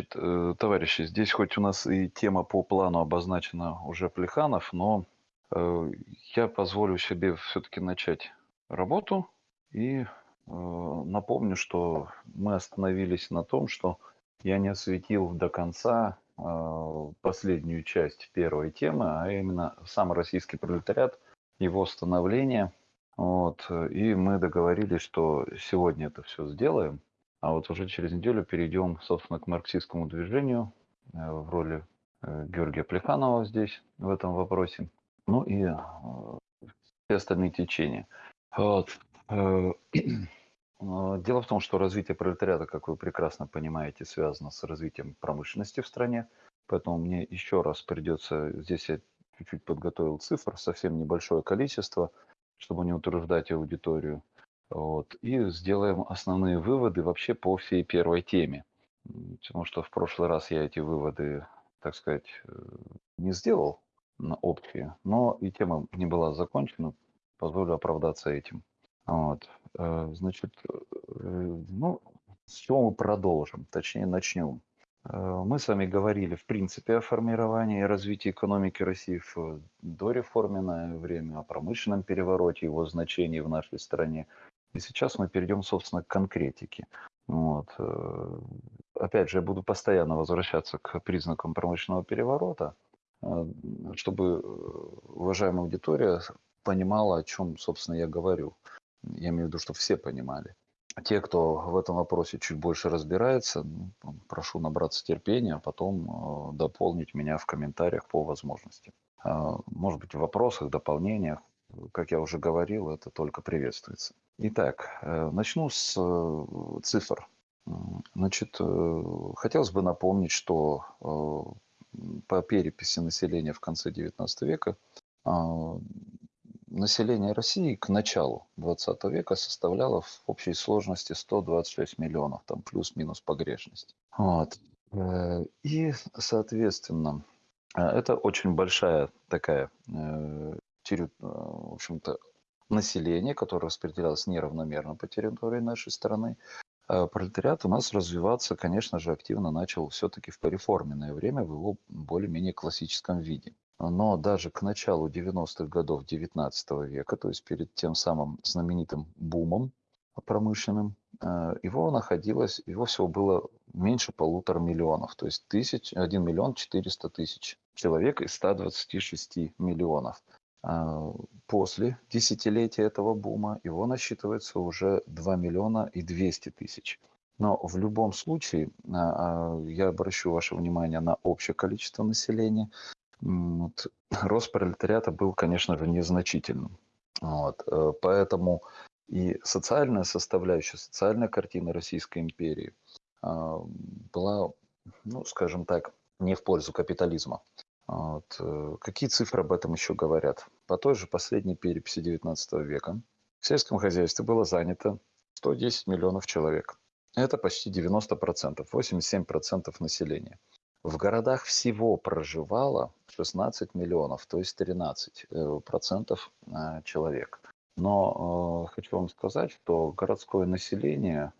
Значит, э, товарищи, здесь хоть у нас и тема по плану обозначена уже Плеханов, но э, я позволю себе все-таки начать работу и э, напомню, что мы остановились на том, что я не осветил до конца последнюю часть первой темы, а именно сам российский пролетариат, его становление. Вот, и мы договорились, что сегодня это все сделаем. А вот уже через неделю перейдем, собственно, к марксистскому движению э, в роли э, Георгия Плеханова здесь, в этом вопросе. Ну и э, все остальные течения. Вот. Дело в том, что развитие пролетариата, как вы прекрасно понимаете, связано с развитием промышленности в стране. Поэтому мне еще раз придется, здесь я чуть-чуть подготовил цифр, совсем небольшое количество, чтобы не утверждать аудиторию. Вот, и сделаем основные выводы вообще по всей первой теме. Потому что в прошлый раз я эти выводы, так сказать, э, не сделал на общие, но и тема не была закончена, позволю оправдаться этим. Вот. Э, значит, э, ну, с чего мы продолжим, точнее начнем. Мы с вами говорили, в принципе, о формировании и развитии экономики России в дореформенное время, о промышленном перевороте, его значении в нашей стране, и сейчас мы перейдем, собственно, к конкретике. Вот. Э, опять же, я буду постоянно возвращаться к признакам промышленного переворота, э, чтобы э, уважаемая аудитория понимала, о чем, собственно, я говорю. Я имею в виду, чтобы все понимали. Те, кто в этом вопросе чуть больше разбирается, ну, прошу набраться терпения, а потом дополнить меня в комментариях по возможности. Может быть, в вопросах, дополнениях как я уже говорил, это только приветствуется. Итак, э, начну с э, цифр. Значит, э, хотелось бы напомнить, что по переписи населения в конце XIX века население России к началу XX века составляло в общей сложности 126 миллионов, там плюс-минус погрешность. Вот. И, соответственно, это очень большая такая в общем-то, население, которое распределялось неравномерно по территории нашей страны, а пролетариат у нас развиваться, конечно же, активно начал все-таки в пореформенное время в его более-менее классическом виде. Но даже к началу 90-х годов 19 века, то есть перед тем самым знаменитым бумом промышленным, э, его находилось, его всего было меньше полутора миллионов, то есть тысяч, 1 миллион 400 тысяч человек из 126 миллионов. А, после десятилетия этого бума его насчитывается уже 2 миллиона и 200 тысяч. Но в любом случае, а, а, я обращу ваше внимание на общее количество населения. Вот, рост пролетариата был, конечно же, незначительным. Вот, э, поэтому и социальная составляющая, социальная картина Российской империи была, ну, скажем так, не в пользу капитализма. Вот. Э, какие цифры об этом еще говорят? По той же последней переписи XIX века в сельском хозяйстве было занято 110 миллионов человек. Это почти 90%, 87% населения. В городах всего проживало 16 миллионов, то есть 13% э, э, человек. Но э, хочу вам сказать, что городское население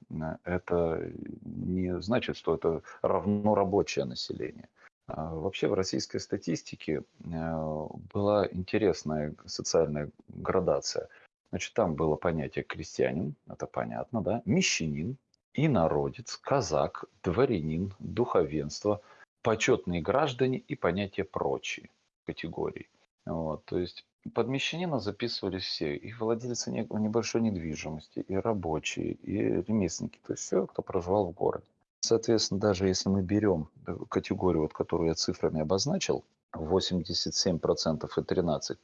это не значит, что это равно рабочее население. А, вообще в российской статистике э, была интересная социальная градация. Значит, там было понятие крестьянин, это понятно, да, мещанин, инородец, казак, дворянин, духовенство, почетные граждане и понятие прочие категории. Вот, то есть под мещанина записывались все, и владельцы небольшой недвижимости, и рабочие, и ремесленники, то есть все, кто проживал в городе. Соответственно, даже если мы берем э, категорию, вот, которую я цифрами обозначил, 87% и 13%,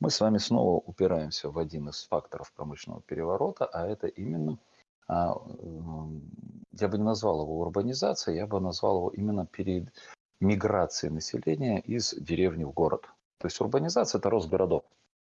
мы с вами снова упираемся в один из факторов промышленного переворота, а это именно, а, я бы не назвал его урбанизацией, я бы назвал его именно перед миграцией населения из деревни в город. То есть урбанизация – это рост городов.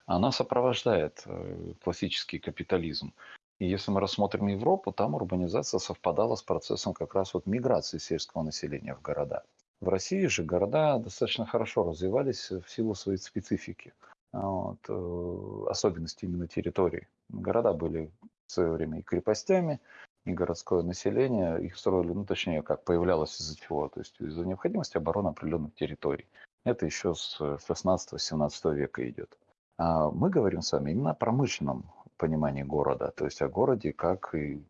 Она сопровождает э, классический капитализм. И если мы рассмотрим Европу, там урбанизация совпадала с процессом как раз вот миграции сельского населения в города. В России же города достаточно хорошо развивались в силу своей специфики, вот, э, особенности именно территории. Города были в свое время и крепостями, и городское население, их строили, ну, точнее, как появлялось из-за чего, то есть из-за необходимости обороны определенных территорий. Это еще с 16-17 века идет. А мы говорим с вами именно о промышленном понимании города, то есть о городе как и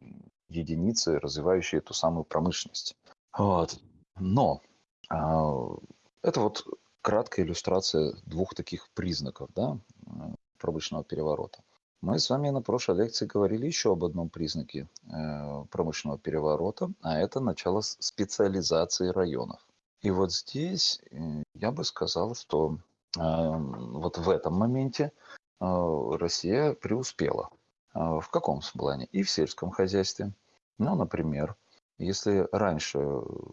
единицы, развивающие эту самую промышленность. Вот. Но а, это вот краткая иллюстрация двух таких признаков да, промышленного переворота. Мы с вами на прошлой лекции говорили еще об одном признаке э, промышленного переворота, а это начало специализации районов. И вот здесь э, я бы сказал, что э, вот в этом моменте Россия преуспела. Э, в каком плане? И в сельском хозяйстве. Ну, например, если раньше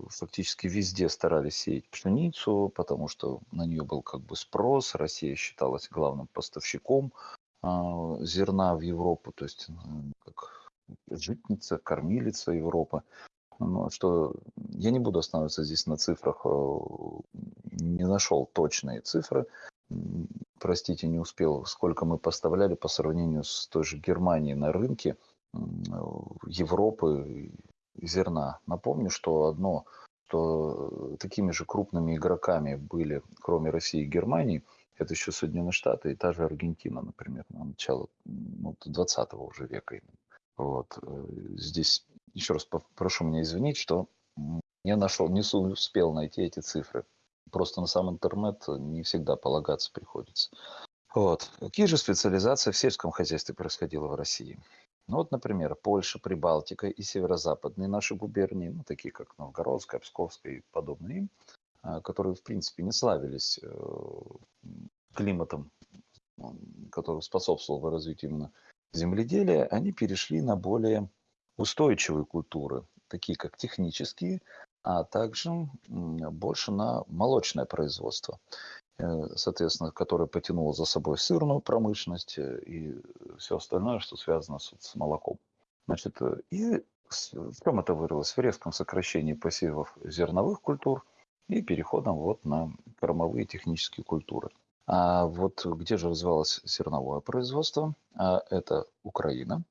фактически везде старались сеять пшеницу, потому что на нее был как бы спрос, Россия считалась главным поставщиком зерна в Европу, то есть как житница, кормилица Европы. Ну, что я не буду останавливаться здесь на цифрах, э, не нашел точные цифры, простите, не успел, сколько мы поставляли по сравнению с той же Германией на рынке Европы зерна. Напомню, что одно, что такими же крупными игроками были, кроме России и Германии, это еще Соединенные Штаты и та же Аргентина, например, на начало ну, 20 уже века. Вот. Э, здесь еще раз прошу меня извинить, что я нашел, не успел найти эти цифры. Просто на сам интернет не всегда полагаться приходится. Вот. Какие же специализации в сельском хозяйстве происходило в России? Ну вот, например, Польша, Прибалтика и северо-западные наши губернии, ну, такие как Новгородская, Псковская и подобные а, которые, в принципе, не славились э, климатом, который способствовал развитию именно земледелия, они перешли на более устойчивые культуры, такие как технические, а также больше на молочное производство. Э, соответственно, которая потянула за собой сырную промышленность э, и все остальное, что связано с, с молоком. Значит, э, и в чем это вырвалось? В резком сокращении посевов зерновых культур и переходом вот на кормовые технические культуры. А вот где же развивалось зерновое производство? А это Украина,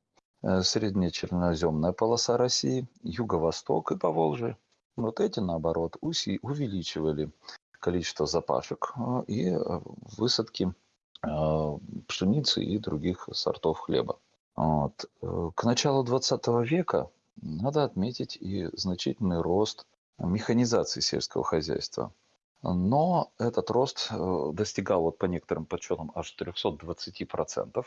средняя черноземная полоса России, Юго-Восток и Поволжье. Вот эти, наоборот, увеличивали количество запашек а, и э, высадки а, пшеницы и других сортов хлеба. Вот. Э, к началу 20 века надо отметить и значительный рост механизации сельского хозяйства. Но этот рост э, достигал вот по некоторым подсчетам аж 320%.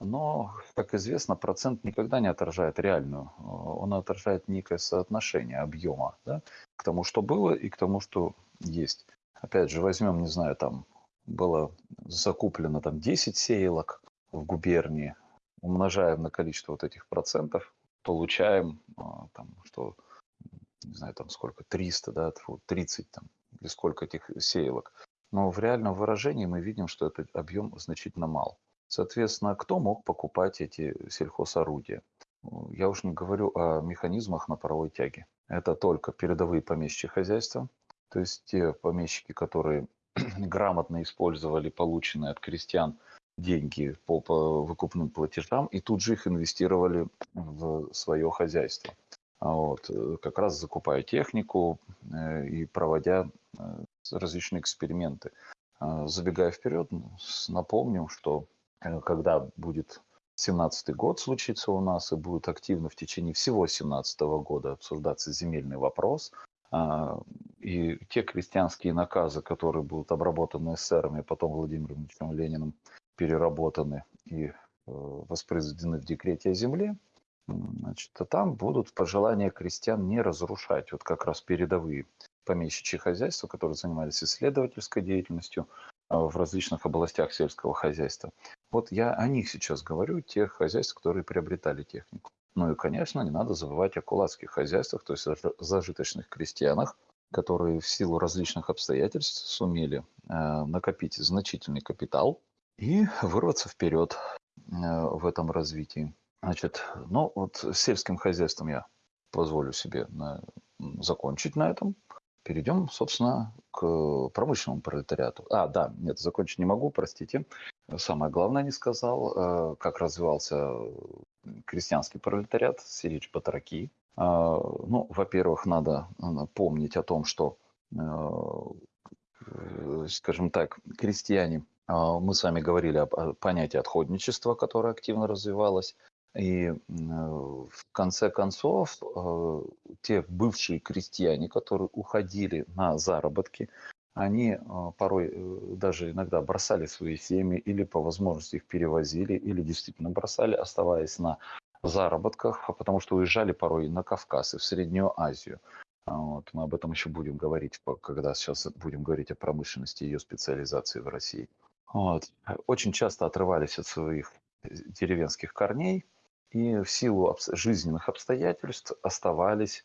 Но, как известно, процент никогда не отражает реальную. Он отражает некое соотношение объема да, к тому, что было, и к тому, что есть. Опять же, возьмем, не знаю, там было закуплено там 10 сеялок в губернии, умножаем на количество вот этих процентов, получаем а, там, что, не знаю, там сколько, 300, да, 30 там, или сколько этих сеялок. Но в реальном выражении мы видим, что этот объем значительно мал. Соответственно, кто мог покупать эти сельхозорудия? Я уж не говорю о механизмах на паровой тяге. Это только передовые помещичьи хозяйства, то есть те помещики, которые грамотно использовали полученные от крестьян деньги по, выкупным платежам и тут же их инвестировали в свое хозяйство. А вот, э, как раз закупая технику э, и проводя э, различные эксперименты. А, забегая вперед, напомним, что когда будет 17 год случится у нас и будет активно в течение всего 17 года обсуждаться земельный вопрос, а, и те крестьянские наказы, которые будут обработаны эсерами, потом Владимиром Ильичем Лениным переработаны и э, воспроизведены в декрете о земле, значит, а там будут пожелания крестьян не разрушать. Вот как раз передовые помещичьи хозяйства, которые занимались исследовательской деятельностью а, в различных областях сельского хозяйства. Вот я о них сейчас говорю, тех хозяйств, которые приобретали технику. Ну и, конечно, не надо забывать о кулацких хозяйствах, то есть о зажиточных крестьянах, которые в силу различных обстоятельств сумели э, накопить значительный капитал и вырваться вперед э, в этом развитии. Значит, ну вот с сельским хозяйством я позволю себе на, закончить на этом. Перейдем, собственно, к промышленному пролетариату. А, да, нет, закончить не могу, простите. Самое главное не сказал, э, как развивался крестьянский пролетариат, Сирич Батраки. А, ну, во-первых, надо помнить о том, что, э, скажем так, крестьяне, мы с вами говорили о понятии отходничества, которое активно развивалось. И в конце концов, э, те бывшие крестьяне, которые уходили на заработки, они э, порой э, даже иногда бросали свои семьи или по возможности их перевозили, или действительно бросали, оставаясь на заработках, потому что уезжали порой на Кавказ и в Среднюю Азию. А вот. Мы об этом еще будем говорить, когда сейчас будем говорить о промышленности и ее специализации в России. Вот. Очень часто отрывались от своих деревенских корней – и в силу жизненных обстоятельств оставались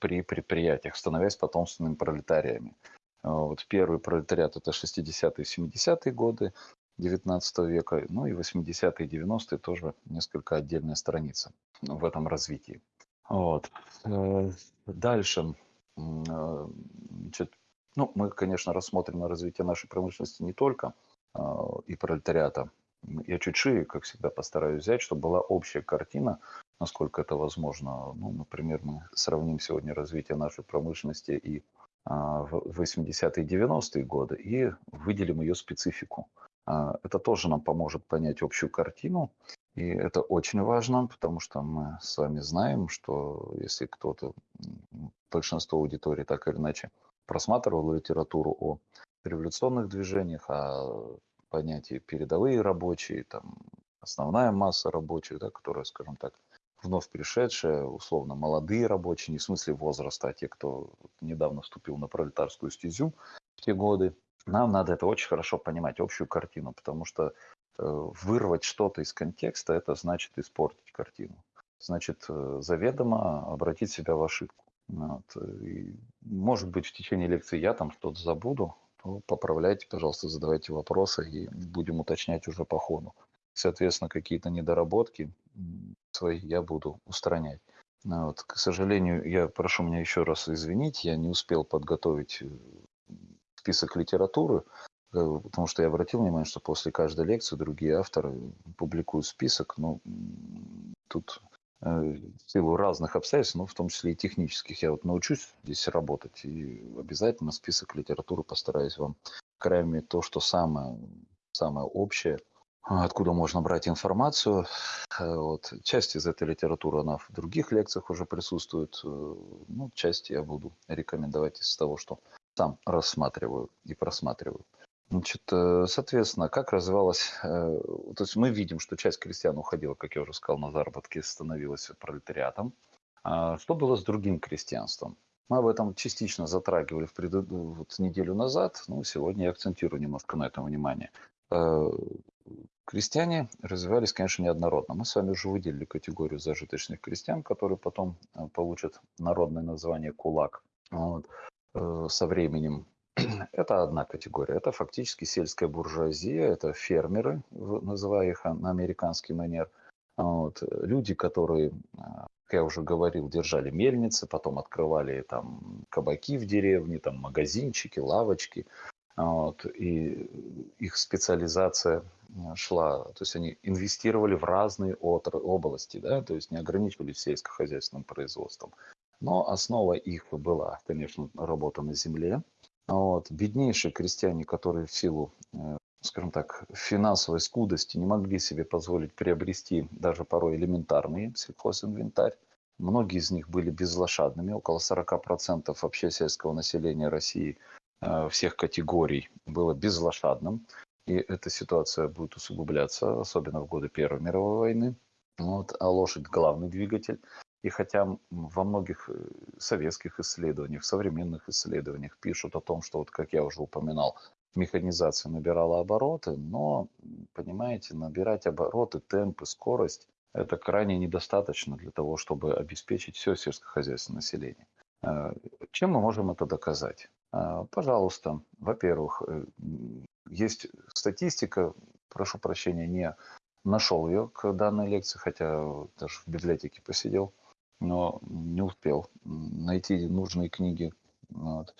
при предприятиях, становясь потомственными пролетариями. А, вот первый пролетариат это 60-е, 70-е годы 19 века, ну и 80-е, 90-е тоже несколько отдельная страница в этом развитии. Вот. Э, дальше, э, значит, ну, мы, конечно, рассмотрим на развитие нашей промышленности не только и пролетариата, я чуть шире, как всегда, постараюсь взять, чтобы была общая картина, насколько это возможно. Ну, например, мы сравним сегодня развитие нашей промышленности и а, в 80-е и 90-е годы и выделим ее специфику. А, это тоже нам поможет понять общую картину, и это очень важно, потому что мы с вами знаем, что если кто-то, большинство аудитории так или иначе просматривал литературу о революционных движениях, о понятие передовые рабочие, там, основная масса рабочих, да, которая, скажем так, вновь пришедшая, условно, молодые рабочие, не в смысле возраста, а те, кто недавно вступил на пролетарскую стезю в те годы. Нам надо это очень хорошо понимать, общую картину, потому что э, вырвать что-то из контекста, это значит испортить картину. Значит, э, заведомо обратить себя в ошибку. Вот. И, может быть, в течение лекции я там что-то забуду, то поправляйте, пожалуйста, задавайте вопросы и будем уточнять уже по ходу. Соответственно, какие-то недоработки свои я буду устранять. Ну вот. К сожалению, я прошу меня еще раз извинить, я не успел подготовить э, список литературы, э, потому что я обратил внимание, что после каждой лекции другие авторы публикуют список, но тут в силу разных обстоятельств, ну, в том числе и технических. Я вот научусь здесь работать и обязательно список литературы постараюсь вам, крайне то, что самое, самое общее, откуда можно брать информацию. Э, вот. Часть из этой литературы, она в других лекциях уже присутствует. Э, ну, часть я буду рекомендовать из того, что сам рассматриваю и просматриваю. Значит, э, соответственно, как развивалась... Э, то есть мы видим, что часть крестьян уходила, как я уже сказал, на заработки, становилась пролетариатом. А что было с другим крестьянством? Мы об этом частично затрагивали в пред... вот неделю назад, ну, сегодня я акцентирую немножко на этом внимание. Э, крестьяне развивались, конечно, неоднородно. Мы с вами уже выделили категорию зажиточных крестьян, которые потом получат народное название «кулак». Вот. Со временем это одна категория. Это фактически сельская буржуазия, это фермеры, называя их на американский манер. Вот. Люди, которые, а, как я уже говорил, держали мельницы, потом открывали там кабаки в деревне, там магазинчики, лавочки. Вот. И их специализация шла, то есть они инвестировали в разные отр- области, да, то есть не ограничивались сельскохозяйственным производством. Но основа их была, конечно, работа на земле, вот. Беднейшие крестьяне, которые в силу, э, скажем так, финансовой скудости не могли себе позволить приобрести даже порой элементарный сельхозинвентарь, многие из них были безлошадными, около 40% вообще сельского населения России э, всех категорий было безлошадным. И эта ситуация будет усугубляться, особенно в годы Первой мировой войны. Вот, а лошадь – главный двигатель. И хотя во многих э, советских исследованиях, современных исследованиях пишут о том, что, вот как я уже упоминал, механизация набирала обороты, но, понимаете, набирать обороты, темпы, скорость – это крайне недостаточно для того, чтобы обеспечить все сельскохозяйственное население. Э, чем мы можем это доказать? Э, пожалуйста, во-первых, есть статистика, прошу прощения, не нашел ее к данной лекции, хотя даже в библиотеке посидел. Но не успел найти нужные книги, вот,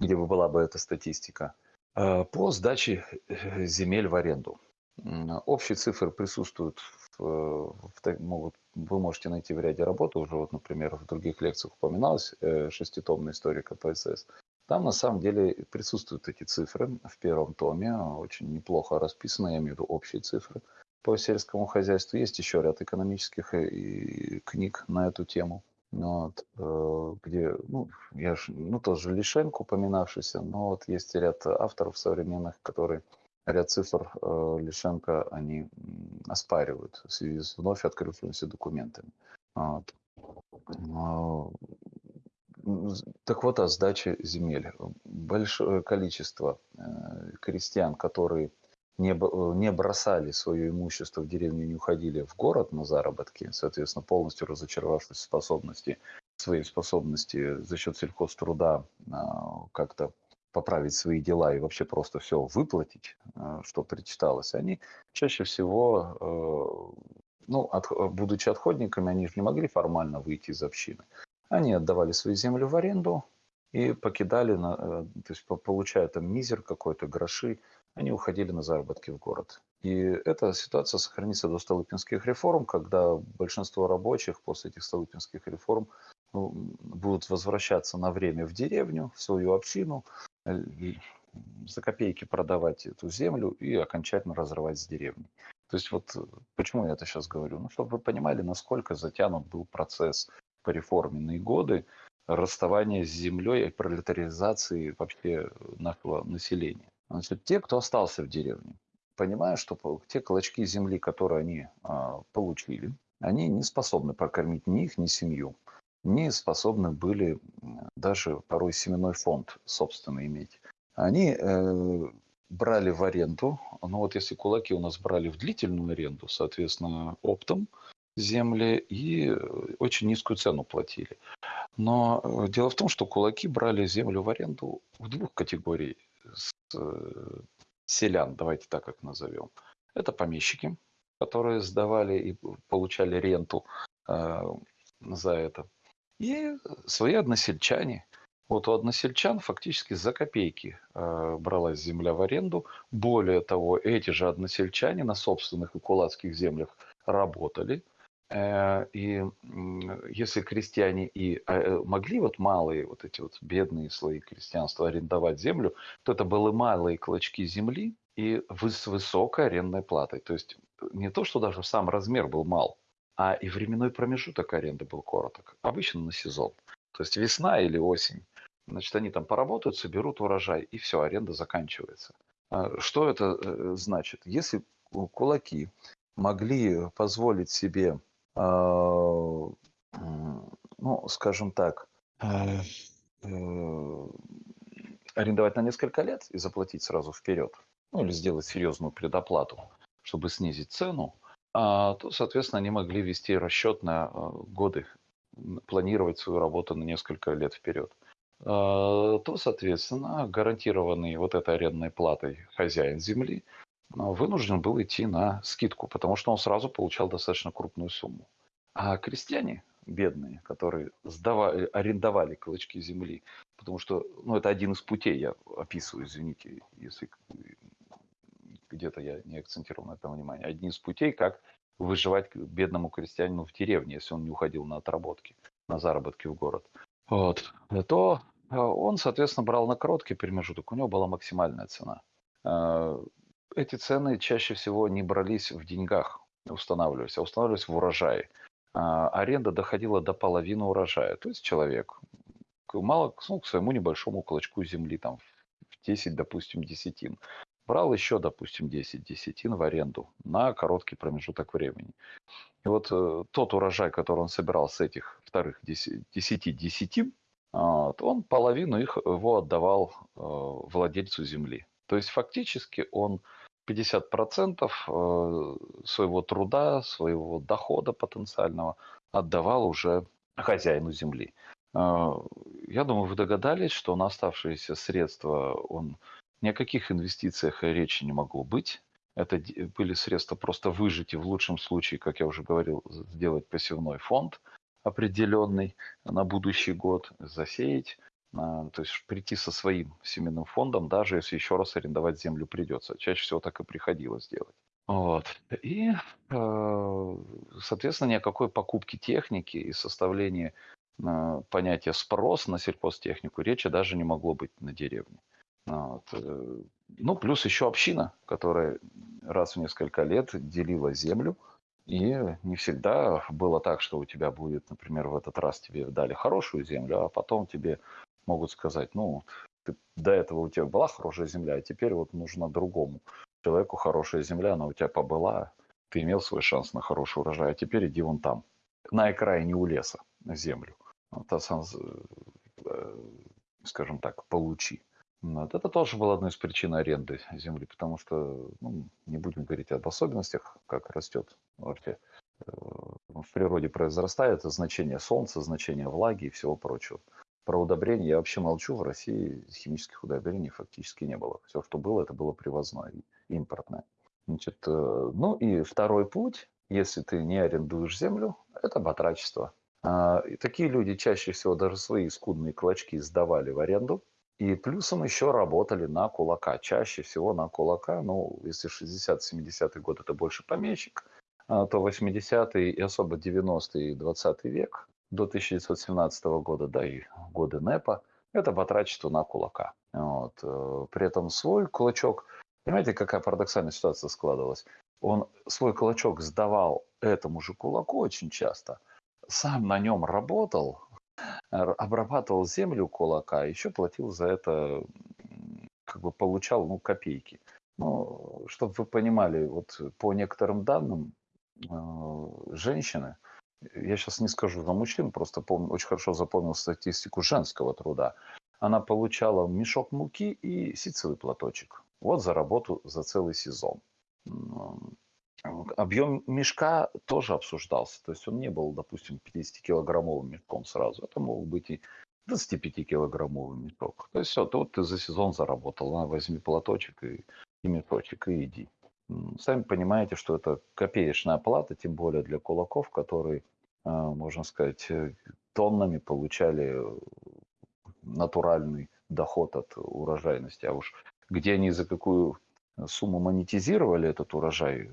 где бы была бы эта статистика. Э, по сдаче э, земель в аренду. Общие цифры присутствуют, в, в, могут, вы можете найти в ряде работ, уже вот, например, в других лекциях упоминалась э, шеститомная история КПСС. Там на самом деле присутствуют эти цифры в первом томе, очень неплохо расписаны, я имею в виду общие цифры по сельскому хозяйству. Есть еще ряд экономических и книг на эту тему. Вот, э, где, ну, я ж, ну, тоже Лишенко упоминавшийся, но вот есть ряд авторов современных, которые ряд цифр э, Лишенко они оспаривают в связи с вновь открывшимися документами. Вот. Так вот, о сдаче земель. Большое количество э, крестьян, которые не, не бросали свое имущество в деревню, не уходили в город на заработки, соответственно, полностью разочаровавшись в способности, своей способности за счет сельхозтруда а, как-то поправить свои дела и вообще просто все выплатить, а, что причиталось, они чаще всего, э, ну, от, будучи отходниками, они же не могли формально выйти из общины. Они отдавали свои земли в аренду и покидали, э, то есть получая там мизер какой-то, гроши, они уходили на заработки в город. И эта ситуация сохранится до Столыпинских реформ, когда большинство рабочих после этих Столыпинских реформ ну, будут возвращаться на время в деревню, в свою общину, э, за копейки продавать эту землю и окончательно разрывать с деревней. То есть вот почему я это сейчас говорю? Ну, чтобы вы понимали, насколько затянут был процесс по реформенные годы расставания с землей и пролетаризации вообще нашего населения. Значит, те, кто остался в деревне, понимая, что те клочки земли, которые они а, получили, они не способны прокормить ни их, ни семью, не способны были даже порой семенной фонд собственно иметь. Они э, брали в аренду, ну вот если кулаки у нас брали в длительную аренду, соответственно, оптом земли и очень низкую цену платили. Но э, дело в том, что кулаки брали землю в аренду в двух категориях Э, селян, давайте так как назовем. Это помещики, которые сдавали и получали ренту э, за это. И свои односельчане. Вот у односельчан фактически за копейки э, бралась земля в аренду. Более того, эти же односельчане на собственных и кулацких землях работали – и если крестьяне и э, могли вот малые, вот эти вот бедные слои крестьянства арендовать землю, то это были малые клочки земли и с высокой арендной платой. То есть э, не то, что даже сам размер был мал, а и временной промежуток аренды был короток. Обычно на сезон. То есть весна или осень. Значит, они там поработают, соберут урожай, и все, аренда заканчивается. А что это значит? Если кулаки могли позволить себе ну, скажем так, э, э, арендовать на несколько лет и заплатить сразу вперед, ну или сделать серьезную предоплату, чтобы снизить цену, а, то, соответственно, они могли вести расчет на э, годы, планировать свою работу на несколько лет вперед. А, то, соответственно, гарантированный вот этой арендной платой хозяин земли вынужден был идти на скидку, потому что он сразу получал достаточно крупную сумму. А крестьяне бедные, которые сдавали, арендовали клочки земли, потому что, ну, это один из путей, я описываю, извините, если где-то я не акцентировал на этом внимание, один из путей, как выживать бедному крестьянину в деревне, если он не уходил на отработки, на заработки в город. Вот. То а, он, соответственно, брал на короткий промежуток, у него была максимальная цена. А, эти цены чаще всего не брались в деньгах, устанавливались, а устанавливались в урожае. А, аренда доходила до половины урожая. То есть человек мало ну, к своему небольшому клочку земли, там в 10, допустим, десятин, брал еще, допустим, 10 десятин в аренду на короткий промежуток времени. И вот э, тот урожай, который он собирал с этих вторых 10, 10 десятин, вот, он половину их его отдавал э, владельцу земли. То есть фактически он 50% э, своего труда, своего дохода потенциального отдавал уже хозяину земли. Э, я думаю, вы догадались, что на оставшиеся средства он ни о каких инвестициях речи не могло быть. Это были средства просто выжить и в лучшем случае, как я уже говорил, сделать посевной фонд. определенный на будущий год, засеять, то есть прийти со своим семенным фондом, даже если еще раз арендовать землю придется. Чаще всего так и приходилось делать. Вот. И, э, соответственно, ни о какой покупке техники и составлении э, понятия спрос на сельхозтехнику речи даже не могло быть на деревне. Вот. Э, ну, плюс еще община, которая раз в несколько лет делила землю, и не всегда было так, что у тебя будет, например, в этот раз тебе дали хорошую землю, а потом тебе могут сказать, ну, ты, до этого у тебя была хорошая земля, а теперь вот нужно другому человеку хорошая земля, она у тебя побыла, ты имел свой шанс на хороший урожай, а теперь иди вон там, на окраине у леса, на землю. Вот, а э, скажем так, получи. Вот. Это тоже было одной из причин аренды земли, потому что, ну, не будем говорить об особенностях, как растет вообще э, в природе произрастает значение солнца, значение влаги и всего прочего. Про удобрения я вообще молчу. В России химических удобрений фактически не было. Все, что было, это было привозное, импортное. Значит, э, ну и второй путь, если ты не арендуешь землю, это батрачество. А, и такие люди чаще всего даже свои скудные клочки сдавали в аренду. И плюсом еще работали на кулака. Чаще всего на кулака. Ну, если 60-70-й год это больше помещик, а, то 80-й и особо 90-й и 20 век до 1917 года, да и годы НЭПа, это батрачество на кулака. Вот. Э, при этом свой кулачок, понимаете, какая парадоксальная ситуация складывалась? Он свой кулачок сдавал этому же кулаку очень часто, сам на нем работал, обрабатывал землю кулака, еще платил за это, как бы получал ну, копейки. Ну, чтобы вы понимали, вот по некоторым данным, э, женщины – я сейчас не скажу за мужчин, просто помню, очень хорошо запомнил статистику женского труда. Она получала мешок муки и ситцевый платочек. Вот за работу за целый сезон. Объем мешка тоже обсуждался. То есть он не был, допустим, 50-килограммовым мешком сразу. Это мог быть и 25-килограммовый мешок. То есть все, вот ты за сезон заработал. На, возьми платочек и, и мешочек и иди. Сами понимаете, что это копеечная плата, тем более для кулаков, которые можно сказать, э, тоннами получали э, натуральный доход от урожайности. А уж где они за какую сумму монетизировали этот урожай,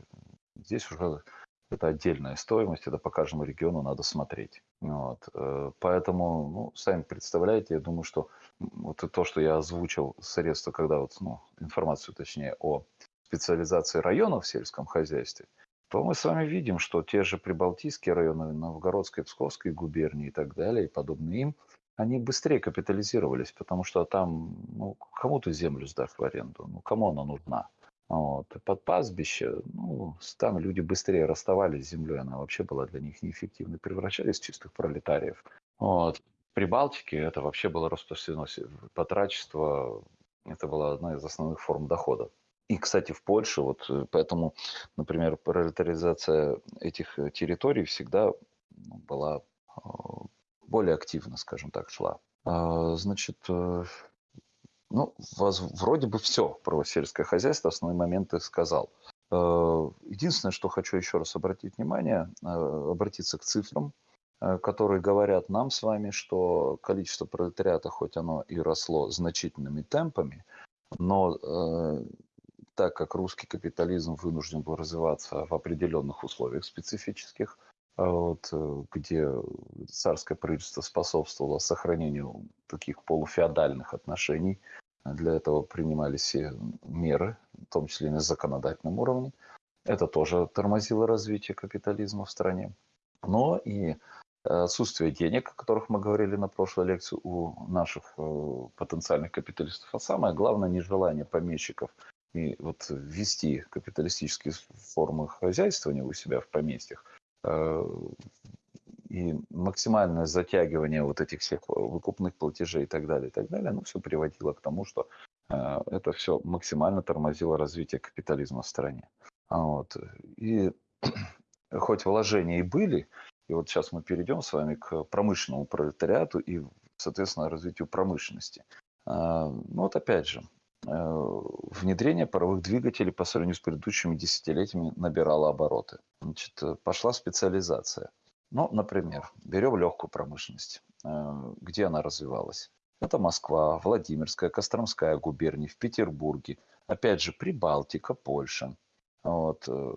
здесь уже это отдельная стоимость, это по каждому региону надо смотреть. Вот. Э, поэтому, ну, сами представляете, я думаю, что вот то, что я озвучил средства, когда вот, ну, информацию, точнее, о специализации районов в сельском хозяйстве – то мы с вами видим, что те же прибалтийские районы Новгородской, Псковской губернии и так далее, и подобные им, они быстрее капитализировались, потому что там, ну, кому ты землю сдашь в аренду, ну, кому она нужна? Вот. Под пастбище, ну, там люди быстрее расставались с землей, она вообще была для них неэффективной, превращались в чистых пролетариев. Вот. При Балтике это вообще было распространено, потрачество, это была одна из основных форм дохода. И, кстати, в Польше, вот э, поэтому, например, пролетаризация этих э, территорий всегда ну, была а, более активно, скажем так, шла. А, значит, э, ну, вас, вроде бы все про сельское хозяйство, основные моменты сказал. Единственное, что хочу еще раз обратить внимание, обратиться к цифрам, которые говорят нам с вами, что количество пролетариата, хоть оно и росло значительными темпами, но так как русский капитализм вынужден был развиваться в определенных условиях специфических, а вот, э, где царское правительство способствовало сохранению таких полуфеодальных отношений. Для этого принимались все меры, в том числе и на законодательном уровне. Это тоже тормозило развитие капитализма в стране. Но и отсутствие денег, о которых мы говорили на прошлой лекции у наших э, потенциальных капиталистов, а самое главное нежелание помещиков и вот ввести капиталистические формы хозяйствования у себя в поместьях э, и максимальное затягивание вот этих всех выкупных платежей и так далее, и так далее, ну, все приводило к тому, что э, это все максимально тормозило развитие капитализма в стране. А вот. И хоть вложения и были, и вот сейчас мы перейдем с вами к промышленному пролетариату и, соответственно, развитию промышленности. А, ну вот опять же, Э, внедрение паровых двигателей по сравнению с предыдущими десятилетиями набирало обороты. Значит, э, пошла специализация. Ну, например, берем легкую промышленность. Э, где она развивалась? Это Москва, Владимирская, Костромская губерния, в Петербурге. Опять же, Прибалтика, Польша. Вот. Э,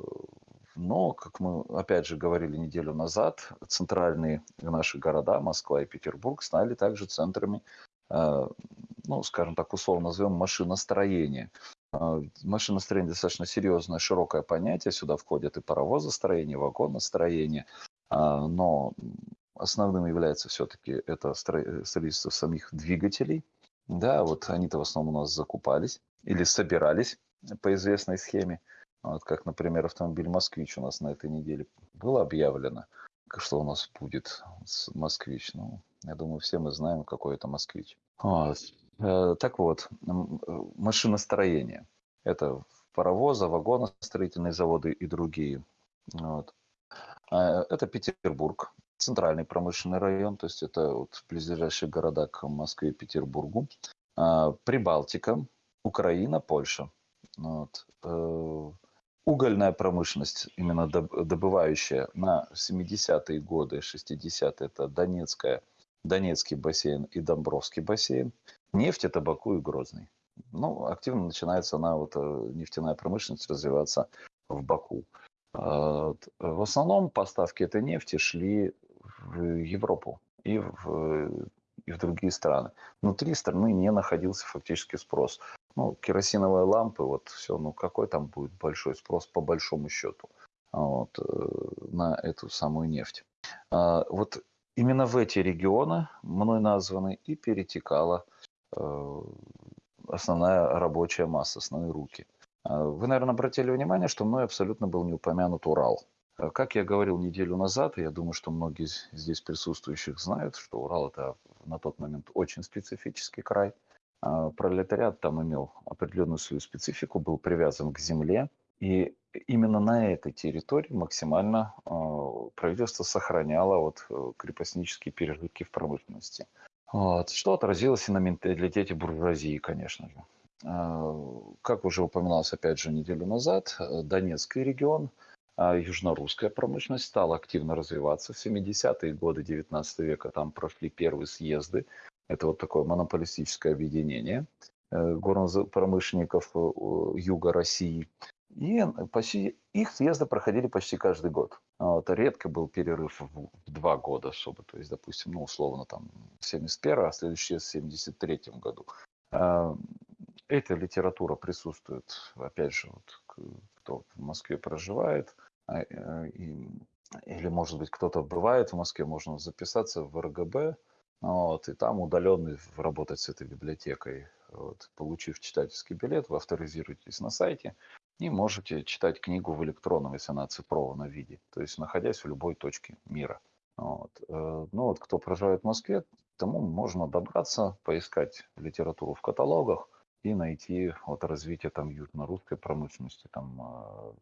но, как мы опять же говорили неделю назад, центральные наши города, Москва и Петербург, стали также центрами, э, ну, скажем так, условно назовем, машиностроения. Э, машиностроение достаточно серьезное, широкое понятие. Сюда входят и паровозостроение, и вагоностроение. Но основным является все-таки это строительство самих двигателей. Да, вот они-то в основном у нас закупались или собирались по известной схеме. Вот как, например, автомобиль «Москвич» у нас на этой неделе было объявлено, что у нас будет «Москвич». Ну, я думаю, все мы знаем, какой это «Москвич». Вот. Э, так вот, э, машиностроение. Это паровозы, вагоны, строительные заводы и другие. Вот. А, это Петербург, центральный промышленный район, то есть это вот близлежащие города к Москве и Петербургу. Прибалтика, Украина, Польша. Вот. Э, угольная промышленность, именно добывающая на 70-е годы, 60-е, это Донецкая, Донецкий бассейн и Домбровский бассейн. Нефть, табаку и Грозный. Ну, активно начинается она, вот, э, нефтяная промышленность развиваться в Баку. А, в основном поставки этой нефти шли в Европу и в, и в другие страны. Внутри страны не находился фактически спрос. Ну, керосиновые лампы, вот все, ну какой там будет большой спрос по большому счету вот, э, на эту самую нефть. А, вот именно в эти регионы, мной названы, и перетекала э, основная рабочая масса, основные руки. А, вы, наверное, обратили внимание, что мной абсолютно был не упомянут Урал. А, как я говорил неделю назад, я думаю, что многие здесь присутствующих знают, что Урал это на тот момент очень специфический край. А, пролетариат там имел определенную свою специфику, был привязан к земле. И именно на этой территории максимально правительство сохраняло вот э, крепостнические пережитки в промышленности. Вот, что отразилось и на менталитете буржуазии, конечно же. А, как уже упоминалось, опять же, неделю назад, э, Донецкий регион, а, южнорусская промышленность стала активно развиваться. В 70-е годы 19 века там прошли первые съезды. Это вот такое монополистическое объединение э, горнопромышленников э, юга России. И почти, их съезды проходили почти каждый год. Вот, редко был перерыв в, два года особо. То есть, допустим, ну, условно, там, 71 а следующий в 73 году. А, эта литература присутствует, опять же, вот, кто в Москве проживает, а, э, и, или, может быть, кто-то бывает в Москве, можно записаться в РГБ, вот, и там удаленно работать с этой библиотекой. Вот, получив читательский билет, вы авторизируетесь на сайте и можете читать книгу в электронном, если она цифрована виде, то есть находясь в любой точке мира. Вот. Э, ну вот кто проживает в Москве, тому можно добраться, поискать литературу в каталогах, и найти вот развитие там южно-русской промышленности, там а,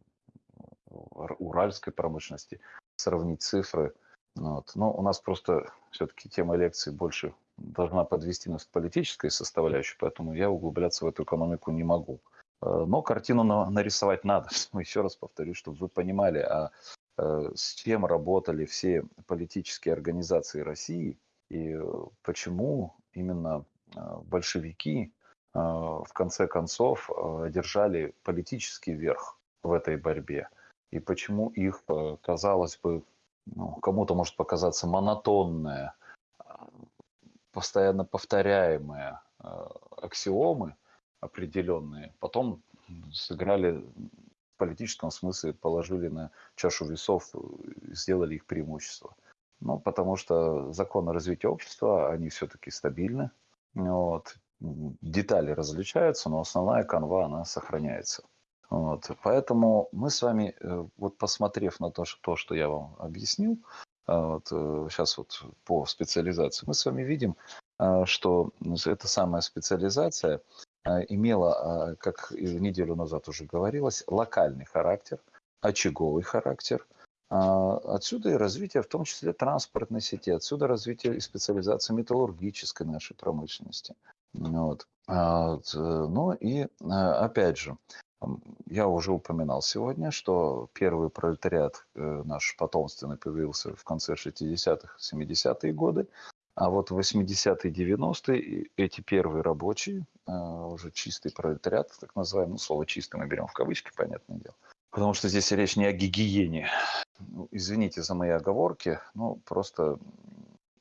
уральской промышленности, сравнить цифры. Вот. Но у нас просто все-таки тема лекции больше должна подвести нас к политической составляющей, поэтому я углубляться в эту экономику не могу. А, но картину нарисовать надо. Еще раз повторю, чтобы вы понимали, а, а с чем работали все политические организации России и э, почему именно большевики в конце концов держали политический верх в этой борьбе. И почему их, э, казалось бы, ну, кому-то может показаться монотонная, постоянно повторяемые аксиомы определенные, потом сыграли в политическом смысле, положили на чашу весов сделали их преимущество. Ну, потому что законы развития общества, они все-таки стабильны. Вот детали различаются, но основная канва, она сохраняется. Вот. Поэтому мы с вами, э, вот посмотрев на то, что, то, что я вам объяснил, э, вот, сейчас э, вот по специализации, мы с вами видим, что эта самая специализация имела, как неделю назад уже говорилось, локальный характер, очаговый характер. Отсюда и развитие, в том числе транспортной сети, отсюда развитие и специализация металлургической нашей промышленности. Вот. А, ну и а, опять же, Я уже упоминал сегодня, что первый пролетариат э, наш потомственный появился в конце 60-х, 70-е годы, а вот 80-е, 90-е эти первые рабочие, э, уже чистый пролетариат, так называемый, ну, слово «чистый» мы берем в кавычки, понятное дело, потому что здесь речь не о гигиене. Ну, извините за мои оговорки, ну, просто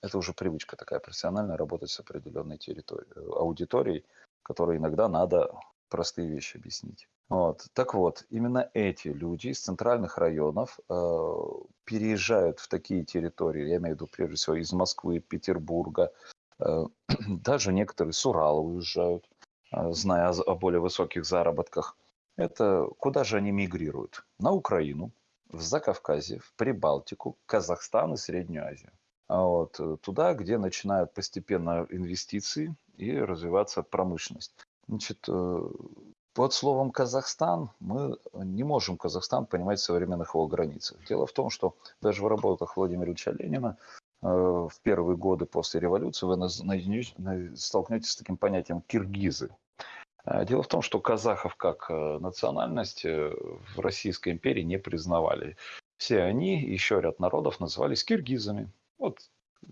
это уже привычка такая профессиональная, работать с определенной территорией, аудиторией, которой иногда надо простые вещи объяснить. Вот. Так вот, именно эти люди из центральных районов э, переезжают в такие территории, я имею в виду прежде всего из Москвы, Петербурга, э, даже некоторые с Урала уезжают, э, зная о, о более высоких заработках. Это куда же они мигрируют? На Украину, в Закавказье, в Прибалтику, Казахстан и Среднюю Азию. А вот, э, туда, где начинают постепенно инвестиции и развиваться промышленность. Значит, э, под словом Казахстан мы не можем Казахстан понимать в современных его границах. Дело в том, что даже в работах Владимира Ильича Ленина э, в первые годы после революции вы столкнетесь с таким понятием киргизы. А дело в том, что казахов как национальность в Российской империи не признавали. Все они, еще ряд народов, назывались киргизами. Вот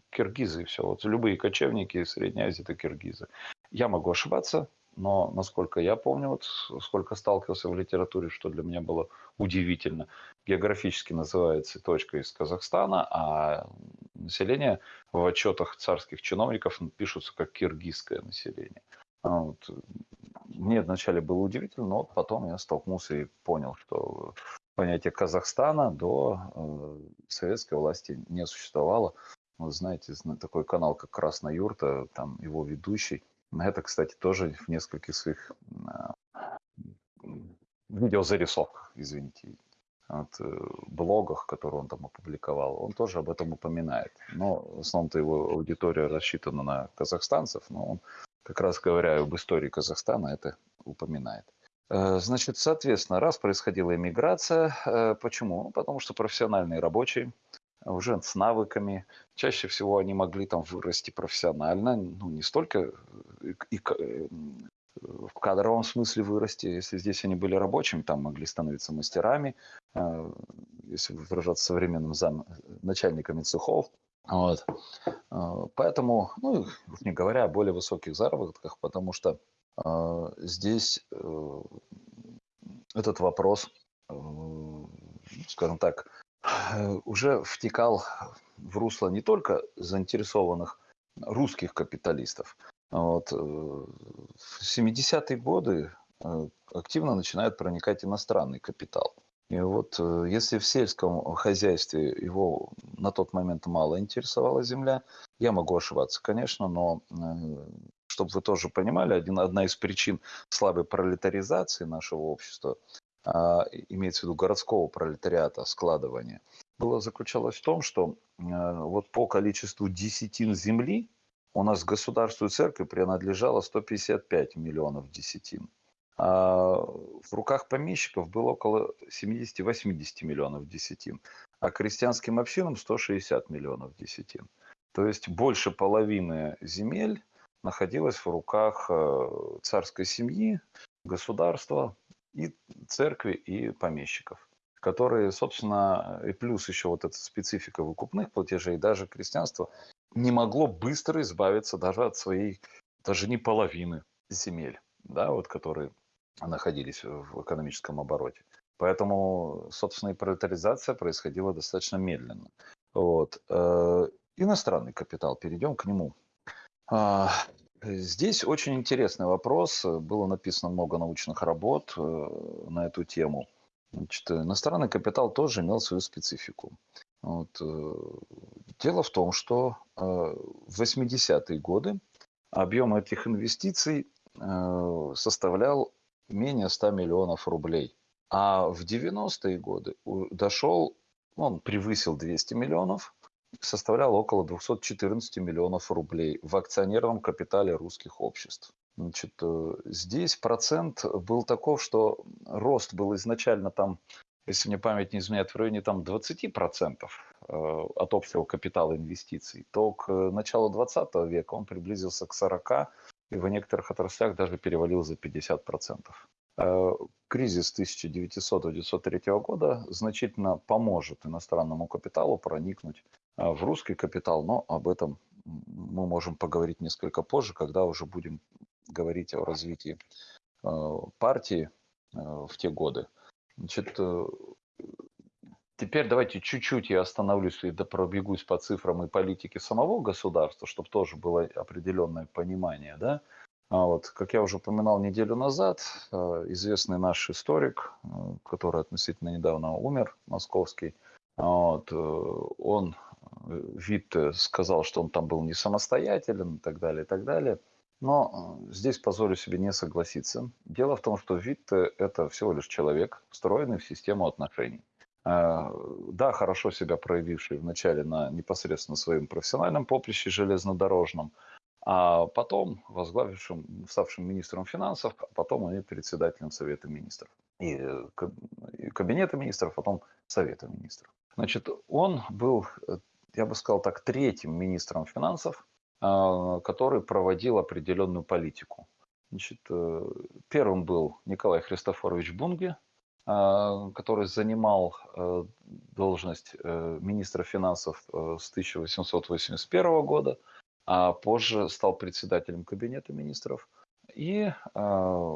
киргизы и все. Вот любые кочевники из Средней Азии – это киргизы. Я могу ошибаться, но насколько я помню, вот сколько сталкивался в литературе, что для меня было удивительно, географически называется точка из Казахстана, а население в отчетах царских чиновников пишутся как киргизское население. А вот. Мне вначале было удивительно, но вот потом я столкнулся и понял, что понятие Казахстана до э, советской власти не существовало. Вы знаете, такой канал, как «Красная юрта», там его ведущий. Это, кстати, тоже в нескольких своих э, видеозарисовках, извините, от, э, блогах, которые он там опубликовал, он тоже об этом упоминает. Но в основном-то его аудитория рассчитана на казахстанцев, но он как раз говоря об истории Казахстана, это упоминает. Э, значит, соответственно, раз происходила иммиграция, э, почему? Ну, потому что профессиональные рабочие уже с навыками, чаще всего они могли там вырасти профессионально, ну, не столько э, и, в кадровом смысле вырасти, если здесь они были рабочими, там могли становиться мастерами, если выражаться современным зам, начальниками цехов. Вот. Поэтому, ну, не говоря о более высоких заработках, потому что а, здесь э, этот вопрос, э, скажем так, уже втекал в русло не только заинтересованных русских капиталистов. Вот. Э, в 70-е годы активно начинает проникать иностранный капитал. И вот если в сельском хозяйстве его на тот момент мало интересовала земля, я могу ошибаться, конечно, но чтобы вы тоже понимали, один, одна из причин слабой пролетаризации нашего общества, имеется в виду городского пролетариата, складывания, было заключалось в том, что а, вот по количеству десятин земли у нас государству и церкви принадлежало 155 миллионов десятин. А в руках помещиков было около 70-80 миллионов десятин, а крестьянским общинам 160 миллионов десятин. То есть больше половины земель находилась в руках э, царской семьи, государства и церкви и помещиков, которые, собственно, и плюс еще вот эта специфика выкупных платежей, даже крестьянство не могло быстро избавиться даже от своей, даже не половины земель, да, вот, которые находились в экономическом обороте. Поэтому, собственно, и пролетаризация происходила достаточно медленно. Вот. Э, иностранный капитал, перейдем к нему. А, здесь очень интересный вопрос. Было написано много научных работ э, на эту тему. Значит, иностранный капитал тоже имел свою специфику. Вот. Э, дело в том, что э, в 80-е годы объем этих инвестиций составлял менее 100 миллионов рублей. А в 90-е годы дошел, он превысил 200 миллионов, составлял около 214 миллионов рублей в акционерном капитале русских обществ. Значит, э, здесь процент был таков, что рост был изначально там, если мне память не изменяет, в районе там 20% э, от общего капитала инвестиций, то к началу 20 века он приблизился к 40 и в некоторых отраслях даже перевалил за 50%. э, кризис 1900-1903 года значительно поможет иностранному капиталу проникнуть э, в русский капитал, но об этом мы можем поговорить несколько позже, когда уже будем говорить о развитии партии в те годы. Значит, Теперь давайте чуть-чуть я остановлюсь и пробегусь по цифрам и политике самого государства, чтобы тоже было определенное понимание. Да? А вот, как я уже упоминал неделю назад, э, известный наш историк, э, который относительно недавно умер, московский, вот, э, он, вид сказал, что он там был не самостоятелен и так далее, и так далее. Но здесь позволю себе не согласиться. Дело в том, что вид это всего лишь человек, встроенный в систему отношений. Да, хорошо себя проявивший вначале на непосредственно своем профессиональном поприще железнодорожном, а потом возглавившим, ставшим министром финансов, а потом и председателем Совета министров. И Кабинета министров, а потом Совета министров. Значит, он был, я бы сказал так, третьим министром финансов, а, который проводил определенную политику. Значит, э, первым был Николай Христофорович Бунге, а, который занимал э, должность э, министра финансов с 1881 года, а позже стал председателем кабинета министров, и а,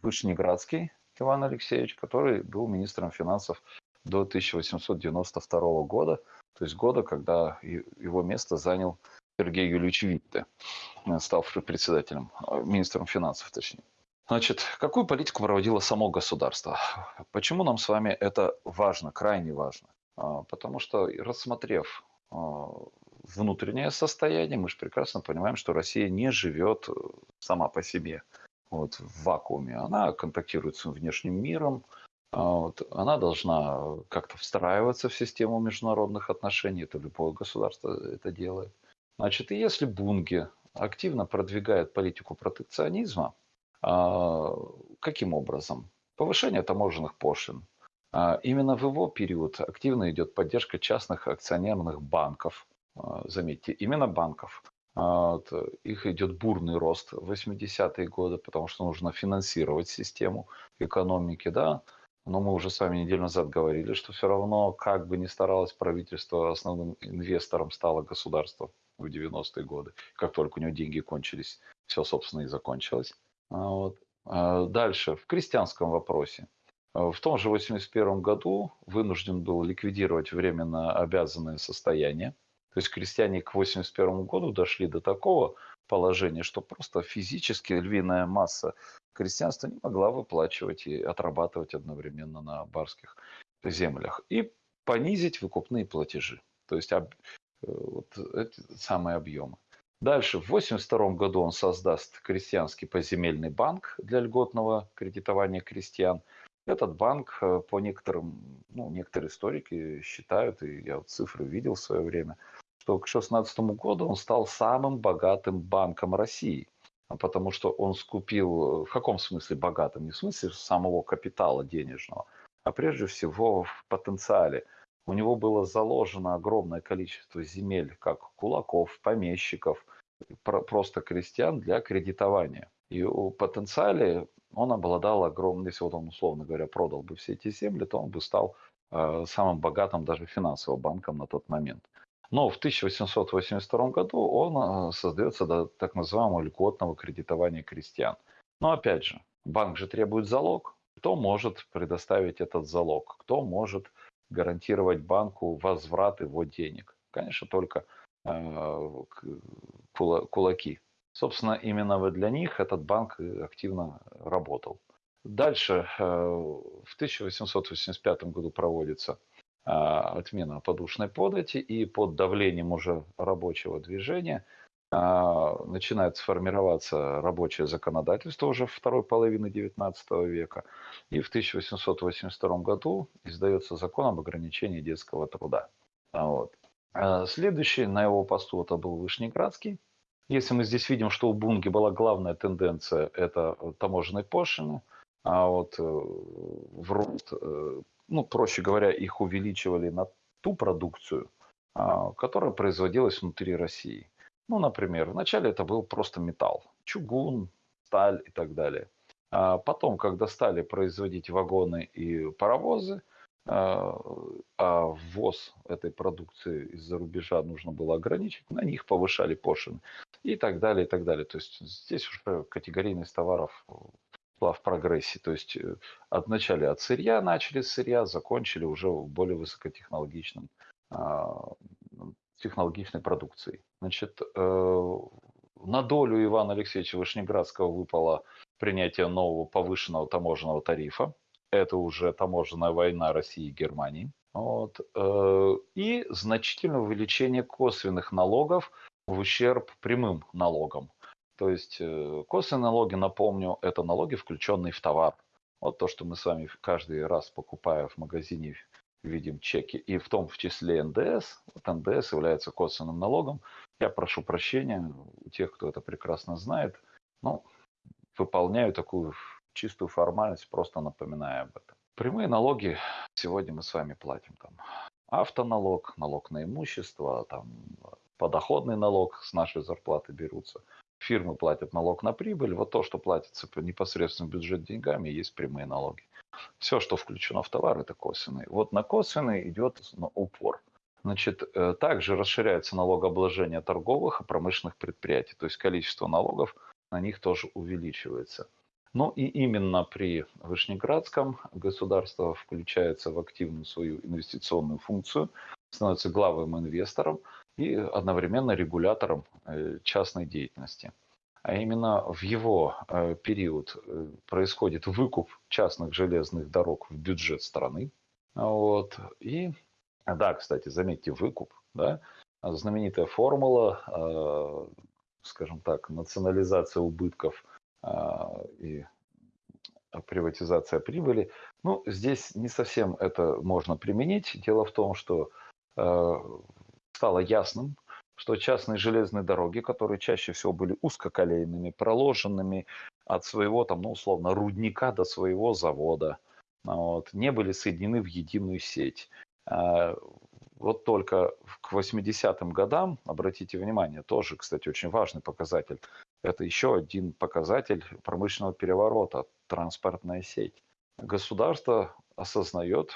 Вышнеградский Иван Алексеевич, который был министром финансов до 1892 года, то есть года, когда его место занял Сергей Юльевич Витте, ставший председателем, министром финансов точнее. Значит, какую политику проводило само государство? Почему нам с вами это важно, крайне важно? А, потому что, рассмотрев а, внутреннее состояние, мы же прекрасно понимаем, что Россия не живет э, сама по себе вот, в вакууме. Она контактирует с внешним миром, вот, она должна как-то встраиваться в систему международных отношений, это любое государство это делает. Значит, и если Бунге активно продвигает политику протекционизма, а, каким образом? Повышение таможенных пошлин. А, именно в его период активно идет поддержка частных акционерных банков. А, заметьте, именно банков. Их идет бурный рост в 80-е годы, потому что нужно финансировать систему экономики. Да? Но мы уже с вами неделю назад говорили, что все равно, как бы ни старалось правительство, основным инвестором стало государство в 90-е годы. Как только у него деньги кончились, все, собственно, и закончилось. А вот. А дальше, в крестьянском вопросе. В том же 1981 году вынужден был ликвидировать временно обязанное состояние. То есть крестьяне к 1981 году дошли до такого положения, что просто физически львиная масса крестьянства не могла выплачивать и отрабатывать одновременно на барских землях. И понизить выкупные платежи. То есть об, э, вот эти самые объемы. Дальше, в 1982 году он создаст крестьянский поземельный банк для льготного кредитования крестьян. Этот банк, э, по некоторым, ну, некоторые историки считают, и я вот цифры видел в свое время, что к 2016 году он стал самым богатым банком России. Потому что он скупил, э, в каком смысле богатым? Не в смысле самого капитала денежного, а прежде всего в потенциале. У него было заложено огромное количество земель, как кулаков, помещиков, просто крестьян для кредитования. И у потенциале он обладал огромным, если вот он, условно говоря, продал бы все эти земли, то он бы стал э, самым богатым даже финансовым банком на тот момент. Но в 1882 году он э, создается до так называемого льготного кредитования крестьян. Но опять же, банк же требует залог. Кто может предоставить этот залог? Кто может гарантировать банку возврат его денег? Конечно, только Э, кулаки. Собственно, именно для них этот банк активно работал. Дальше, э, в 1885 году проводится отмена подушной подати, и под давлением уже рабочего движения начинает сформироваться рабочее законодательство уже второй половины XIX века. И в 1882 году издается закон об ограничении детского труда. Вот. А, следующий на его посту это был Вышнеградский. Если мы здесь видим, что у Бунги была главная тенденция, это таможенные пошлины, а вот э, в рост, э, ну, проще говоря, их увеличивали на ту продукцию, а, которая производилась внутри России. Ну, например, вначале это был просто металл, чугун, сталь и так далее. А потом, когда стали производить вагоны и паровозы, а, а ввоз этой продукции из-за рубежа нужно было ограничить, на них повышали пошлины и так далее, и так далее. То есть здесь уже категорийность товаров была в прогрессе. То есть э, от начала от сырья начали с сырья, закончили уже более высокотехнологичным а, технологичной продукцией. Значит, э, на долю Ивана Алексеевича Вышнеградского выпало принятие нового повышенного таможенного тарифа. Это уже таможенная война России и Германии. Вот. Э, и значительное увеличение косвенных налогов в ущерб прямым налогам. То есть э, косвенные налоги, напомню, это налоги, включенные в товар. Вот то, что мы с вами каждый раз покупая в магазине, видим чеки, и в том в числе НДС. Вот НДС является косвенным налогом. Я прошу прощения у тех, кто это прекрасно знает. Ну, выполняю такую чистую формальность, просто напоминая об этом. Прямые налоги сегодня мы с вами платим там автоналог, налог на имущество, там подоходный налог с нашей зарплаты берутся. Фирмы платят налог на прибыль. Вот то, что платится непосредственно бюджет деньгами, есть прямые налоги. Все, что включено в товар, это косвенный. Вот на косвенный идет упор. Значит, э, также расширяется налогообложение торговых и промышленных предприятий. То есть количество налогов на них тоже увеличивается. Ну и именно при Вышнеградском государство включается в активную свою инвестиционную функцию, становится главным инвестором и одновременно регулятором э, частной деятельности. А именно в его э, период э, происходит выкуп частных железных дорог в бюджет страны. Вот. И, да, кстати, заметьте, выкуп, да, знаменитая формула скажем так, национализация убытков а, и приватизация прибыли. Ну, здесь не совсем это можно применить. Дело в том, что стало ясным, что частные железные дороги, которые чаще всего были узкоколейными, проложенными от своего, там, ну, условно, рудника до своего завода, вот, не были соединены в единую сеть. А, вот только к 80-м годам, обратите внимание, тоже, кстати, очень важный показатель, это еще один показатель промышленного переворота, транспортная сеть. Государство осознает,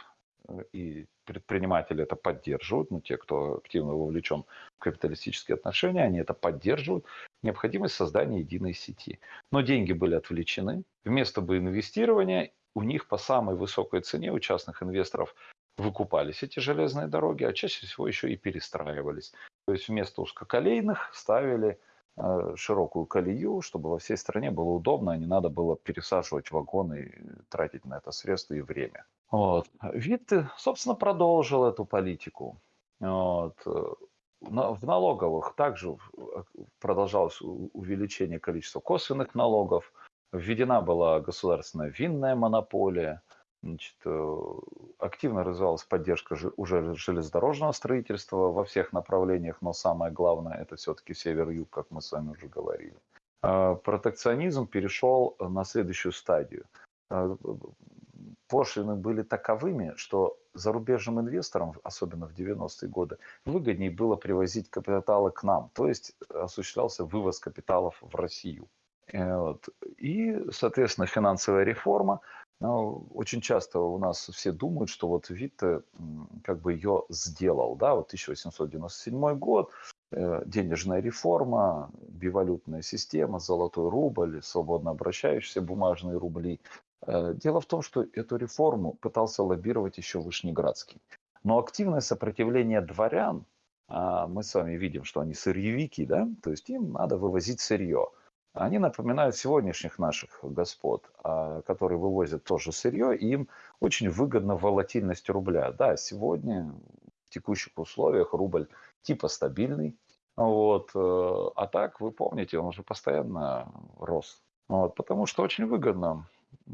и предприниматели это поддерживают, ну, те, кто активно вовлечен в капиталистические отношения, они это поддерживают, необходимость создания единой сети. Но деньги были отвлечены. Вместо бы инвестирования у них по самой высокой цене у частных инвесторов выкупались эти железные дороги, а чаще всего еще и перестраивались. То есть вместо узкоколейных ставили э, широкую колею, чтобы во всей стране было удобно, а не надо было пересаживать вагоны и тратить на это средства и время. Вот. Вид, собственно, продолжил эту политику. Вот. В налоговых также продолжалось увеличение количества косвенных налогов, введена была государственная винная монополия – Значит, э, активно развивалась поддержка уже железнодорожного строительства во всех направлениях, но самое главное это все-таки север-юг, как мы с вами уже говорили. А протекционизм перешел на следующую стадию. Пошлины были таковыми, что зарубежным инвесторам, особенно в 90-е годы, выгоднее было привозить капиталы к нам, то есть осуществлялся вывоз капиталов в Россию. Э, и, соответственно, финансовая реформа но очень часто у нас все думают, что вот Витте как бы ее сделал, да, вот 1897 год, э, денежная реформа, бивалютная система, золотой рубль, свободно обращающиеся бумажные рубли. Э, дело в том, что эту реформу пытался лоббировать еще Вышнеградский. Но активное сопротивление дворян, а мы с вами видим, что они сырьевики, да, то есть им надо вывозить сырье они напоминают сегодняшних наших господ, а, которые вывозят тоже сырье, и им очень выгодна волатильность рубля. Да, сегодня в текущих условиях рубль типа стабильный, вот, э, а так, вы помните, он уже постоянно рос. Вот, потому что очень выгодно.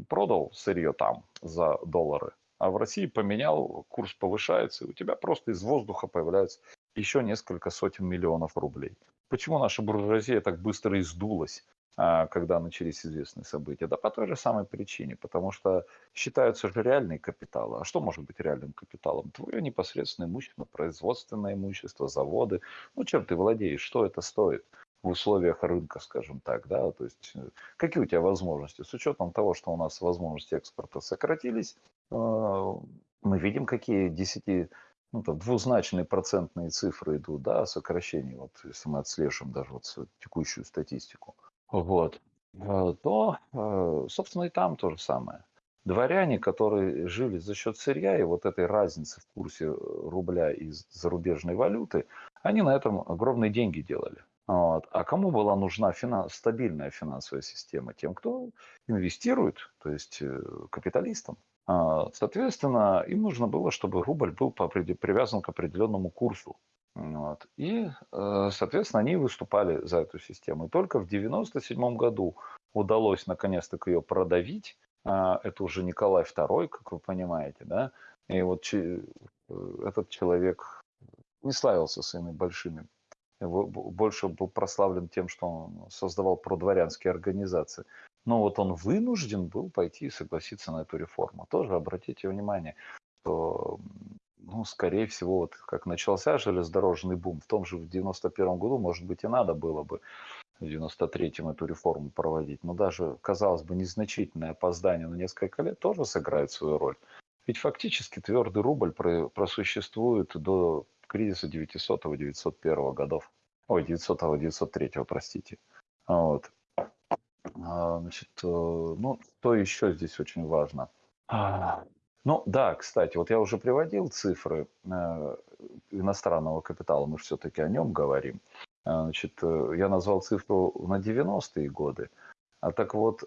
Продал сырье там за доллары, а в России поменял, курс повышается, и у тебя просто из воздуха появляется еще несколько сотен миллионов рублей. Почему наша буржуазия так быстро издулась? А, когда начались известные события? Да по той же самой причине, потому что считаются же реальные капиталы. А что может быть реальным капиталом? Твое непосредственное имущество, производственное имущество, заводы. Ну, чем ты владеешь, что это стоит? В условиях рынка, скажем так, да, то есть э, какие у тебя возможности? С учетом того, что у нас возможности экспорта сократились, э, мы видим, какие 10, ну, там, двузначные процентные цифры идут, да, сокращения, вот если мы отслеживаем даже вот текущую статистику, вот, э, то, собственно, и там то же самое. Дворяне, которые жили за счет сырья и вот этой разницы в курсе рубля и зарубежной валюты, они на этом огромные деньги делали. Вот. А кому была нужна финанс, стабильная финансовая система? Тем, кто инвестирует, то есть э, капиталистам. А, соответственно, им нужно было, чтобы рубль был привязан к определенному курсу. Вот. И, э, соответственно, они выступали за эту систему. И только в 1997 году удалось наконец-то ее продавить. А, это уже Николай II, как вы понимаете, да. И вот э, этот человек не славился своими большими больше был прославлен тем, что он создавал продворянские организации. Но вот он вынужден был пойти и согласиться на эту реформу. Тоже обратите внимание, что, ну, скорее всего, вот как начался железнодорожный бум, в том же в 91 году, может быть, и надо было бы в 93-м эту реформу проводить. Но даже, казалось бы, незначительное опоздание на несколько лет тоже сыграет свою роль. Ведь фактически твердый рубль просуществует до кризиса 900-901 годов. Ой, 900-903, простите. Вот. А, значит, э, ну, что еще здесь очень важно? А, ну, да, кстати, вот я уже приводил цифры э, иностранного капитала, мы все-таки о нем говорим. А, значит, э, я назвал цифру на 90-е годы. А так вот,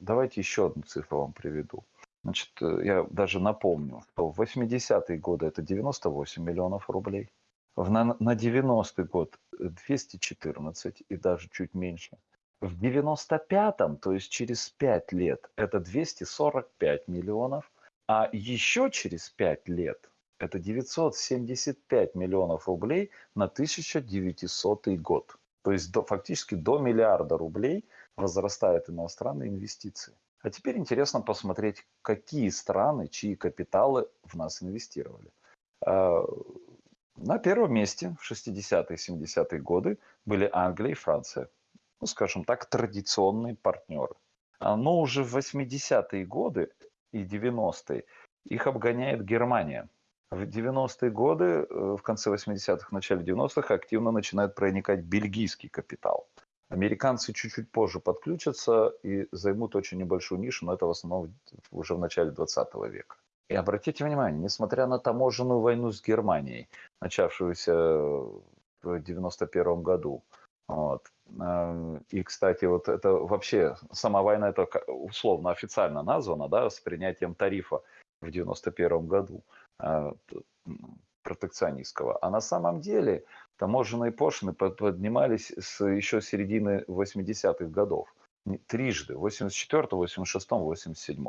давайте еще одну цифру вам приведу. Значит, э, я даже напомню, что в 80-е годы это 98 миллионов рублей, в, на, на 90-й год 214 и даже чуть меньше. В 95-м, то есть через 5 лет, это 245 миллионов, а еще через 5 лет это 975 миллионов рублей на 1900 год. То есть до, фактически до миллиарда рублей возрастают иностранные инвестиции. А теперь интересно посмотреть, какие страны, чьи капиталы в нас инвестировали. А, на первом месте в 60-е 70-е годы были Англия и Франция. Ну, скажем так, традиционные партнеры. А, но уже в 80-е годы и 90-е их обгоняет Германия. В 90-е годы, э, в конце 80-х, начале 90-х активно начинает проникать бельгийский капитал. Американцы чуть-чуть позже подключатся и займут очень небольшую нишу, но это в основном уже в начале 20 века. И обратите внимание, несмотря на таможенную войну с Германией, начавшуюся в 91 году, вот. Э, и, кстати, вот это вообще, сама война, это условно официально названа, да, с принятием тарифа в 91 году э, протекционистского. А на самом деле таможенные пошлины поднимались с еще середины 80-х годов. Трижды, в 84 86 87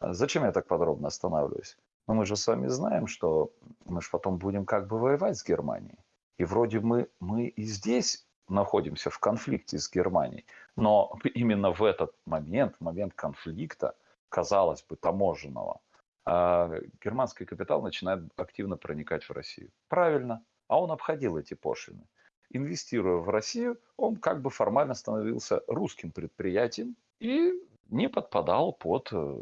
Зачем я так подробно останавливаюсь? Ну, мы же с вами знаем, что мы же потом будем как бы воевать с Германией. И вроде мы, мы и здесь находимся в конфликте с Германией. Но именно в этот момент, в момент конфликта, казалось бы, таможенного, а германский капитал начинает активно проникать в Россию. Правильно. А он обходил эти пошлины. Инвестируя в Россию, он как бы формально становился русским предприятием и не подпадал под э,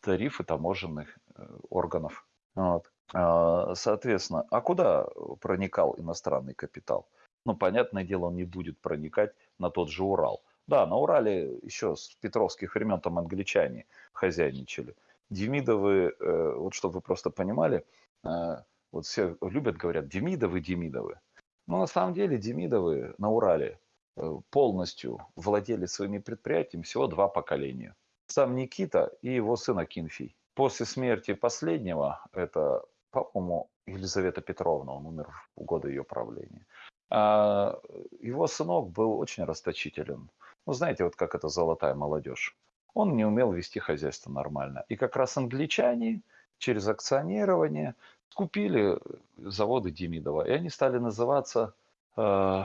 тарифы таможенных э, органов. Вот. А, соответственно, а куда проникал иностранный капитал? Ну, понятное дело, он не будет проникать на тот же Урал. Да, на Урале еще с петровских времен там англичане хозяйничали. Демидовы, э, вот чтобы вы просто понимали, вот все любят, говорят, Демидовы, Демидовы. Но на самом деле Демидовы на Урале э, полностью владели своими предприятиями всего два поколения. Сам Никита и его сын Акинфий. После смерти последнего, это, по-моему, Елизавета Петровна, он умер в годы ее правления. А его сынок был очень расточителен. Ну, знаете, вот как это золотая молодежь. Он не умел вести хозяйство нормально. И как раз англичане через акционирование скупили заводы Демидова, и они стали называться, э,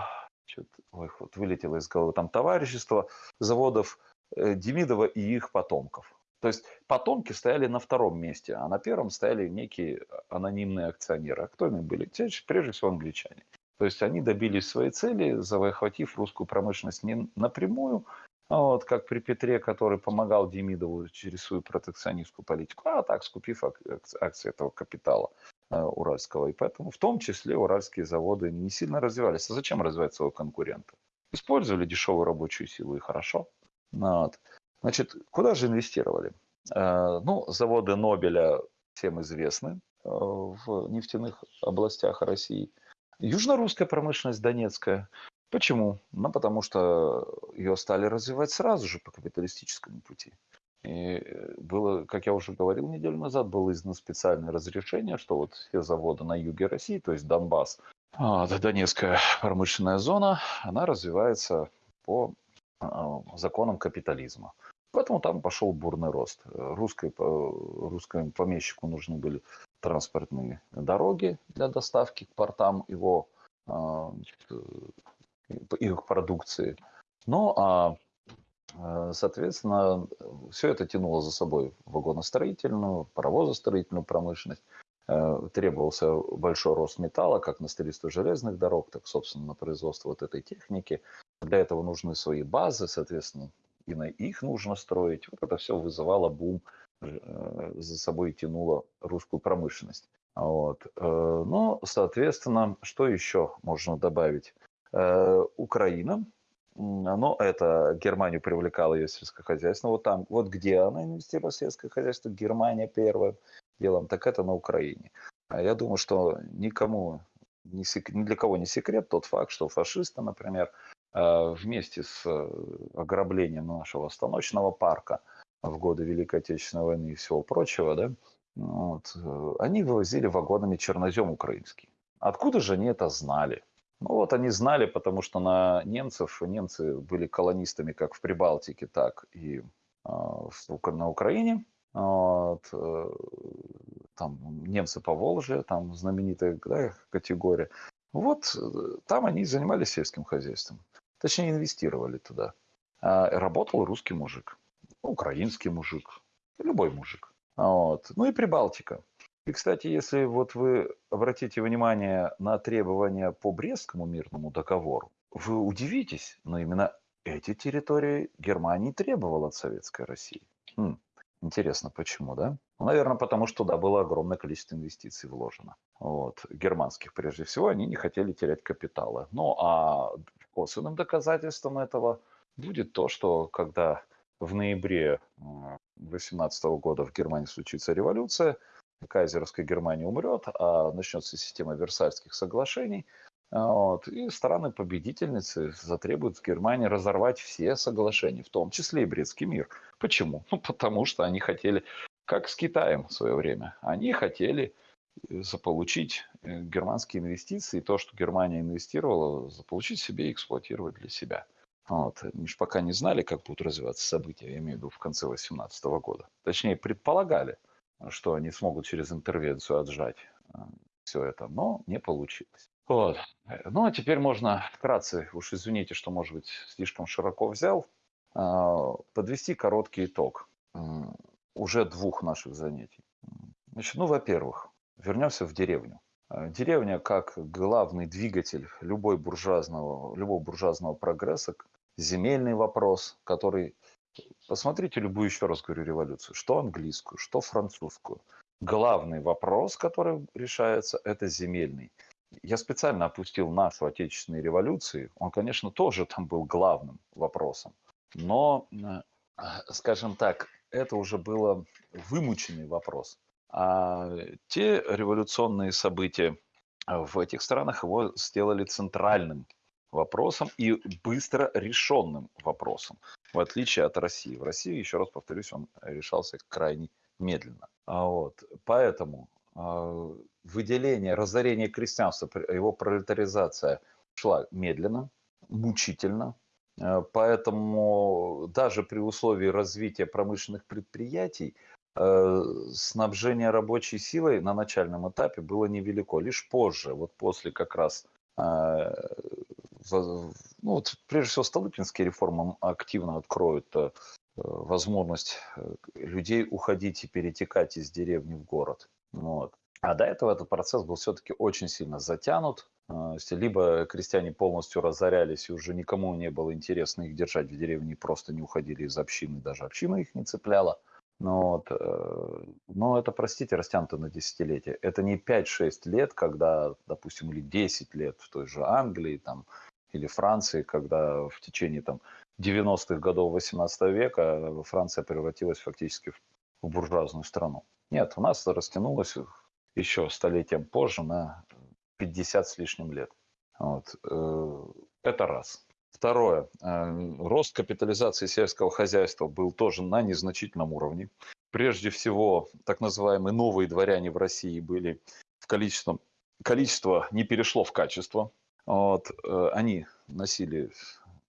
ой, вот вылетело из головы, там товарищество заводов э, Демидова и их потомков. То есть потомки стояли на втором месте, а на первом стояли некие анонимные акционеры. А кто они были? Прежде всего англичане. То есть они добились своей цели, захватив русскую промышленность не напрямую, а вот, как при Петре, который помогал Демидову через свою протекционистскую политику, а так скупив акции этого капитала уральского. И поэтому в том числе уральские заводы не сильно развивались. А зачем развивать своего конкурента? Использовали дешевую рабочую силу и хорошо. Вот. Значит, куда же инвестировали? Э, ну, заводы Нобеля всем известны э, в нефтяных областях России. Южно-русская промышленность Донецкая. Почему? Ну, потому что ее стали развивать сразу же по капиталистическому пути. И э, было, как я уже говорил неделю назад, было издано специальное разрешение, что вот все заводы на юге России, то есть Донбасс, а, Донецкая промышленная зона, она развивается по а, законам капитализма. Поэтому там пошел бурный рост. Русской, русскому помещику нужны были транспортные дороги для доставки к портам его а, их продукции. Ну а соответственно, все это тянуло за собой вагоностроительную, паровозостроительную промышленность. Э, требовался большой рост металла, как на строительство железных дорог, так, собственно, на производство вот этой техники. Для этого нужны свои базы, соответственно, и на их нужно строить. Вот это все вызывало бум, э, за собой тянуло русскую промышленность. Вот. Э, ну, соответственно, что еще можно добавить? Э, Украина, но это Германию привлекало ее сельское хозяйство. Вот там, вот где она инвестировала в сельское хозяйство, Германия первым делом, так это на Украине. А я думаю, что никому, ни, ни для кого не секрет тот факт, что фашисты, например, Э, вместе с э, ограблением нашего станочного парка в годы Великой Отечественной войны и всего прочего, да, вот, э, они вывозили вагонами чернозем украинский. Откуда же они это знали? Ну вот они знали, потому что на немцев, немцы были колонистами как в Прибалтике, так и э, на Украине. Вот, э, там немцы по Волжье, там знаменитая да, категория. Вот там они занимались сельским хозяйством. Точнее, инвестировали туда. А работал русский мужик, украинский мужик, любой мужик. Вот. Ну и Прибалтика. И, кстати, если вот вы обратите внимание на требования по Брестскому мирному договору, вы удивитесь, но именно эти территории Германии требовала от Советской России. Хм, интересно, почему, да? Ну, наверное, потому что туда было огромное количество инвестиций вложено. Вот, германских прежде всего, они не хотели терять капиталы. Ну, а Косвенным доказательством этого будет то, что когда в ноябре 2018 года в Германии случится революция, кайзеровская Германия умрет, а начнется система Версальских соглашений, вот, и стороны-победительницы затребуют в Германии разорвать все соглашения, в том числе и Брестский мир. Почему? Ну, потому что они хотели, как с Китаем в свое время, они хотели заполучить э, германские инвестиции, то, что Германия инвестировала, заполучить себе и эксплуатировать для себя. Вот. Они же пока не знали, как будут развиваться события, я имею в виду в конце 2018 года. Точнее, предполагали, что они смогут через интервенцию отжать э, все это, но не получилось. Вот. Ну, а теперь можно вкратце, уж извините, что, может быть, слишком широко взял, э, подвести короткий итог уже двух наших занятий. Значит, ну, во-первых, Вернемся в деревню. Э, деревня как главный двигатель любой буржуазного, любого буржуазного прогресса, земельный вопрос, который... Посмотрите любую, еще раз говорю, революцию, что английскую, что французскую. Главный вопрос, который решается, это земельный. Я специально опустил нашу отечественную революцию. Он, конечно, тоже там был главным вопросом. Но, э, скажем так, это уже было вымученный вопрос. А те революционные события в этих странах его сделали центральным вопросом и быстро решенным вопросом, в отличие от России. В России, еще раз повторюсь, он решался крайне медленно. А вот, поэтому э, выделение, разорение крестьянства, его пролетаризация шла медленно, мучительно. Э, поэтому даже при условии развития промышленных предприятий Э, снабжение рабочей силой на начальном этапе было невелико. Лишь позже, вот после как раз, э, ну вот прежде всего Столыпинские реформы активно откроют э, возможность людей уходить и перетекать из деревни в город. Вот. А до этого этот процесс был все-таки очень сильно затянут. А, либо крестьяне полностью разорялись, и уже никому не было интересно их держать в деревне, просто не уходили из общины, даже община их не цепляла. Но, вот, э, но это, простите, растянуто на десятилетия. Это не 5-6 лет, когда, допустим, или 10 лет в той же Англии там, или Франции, когда в течение там, 90-х годов 18 века Франция превратилась фактически в, буржуазную страну. Нет, у нас растянулось еще столетием позже на 50 с лишним лет. Вот. Э, это раз. Второе. Э, рост капитализации сельского хозяйства был тоже на незначительном уровне. Прежде всего, так называемые новые дворяне в России были в количестве, количество не перешло в качество. Вот. Э, они носили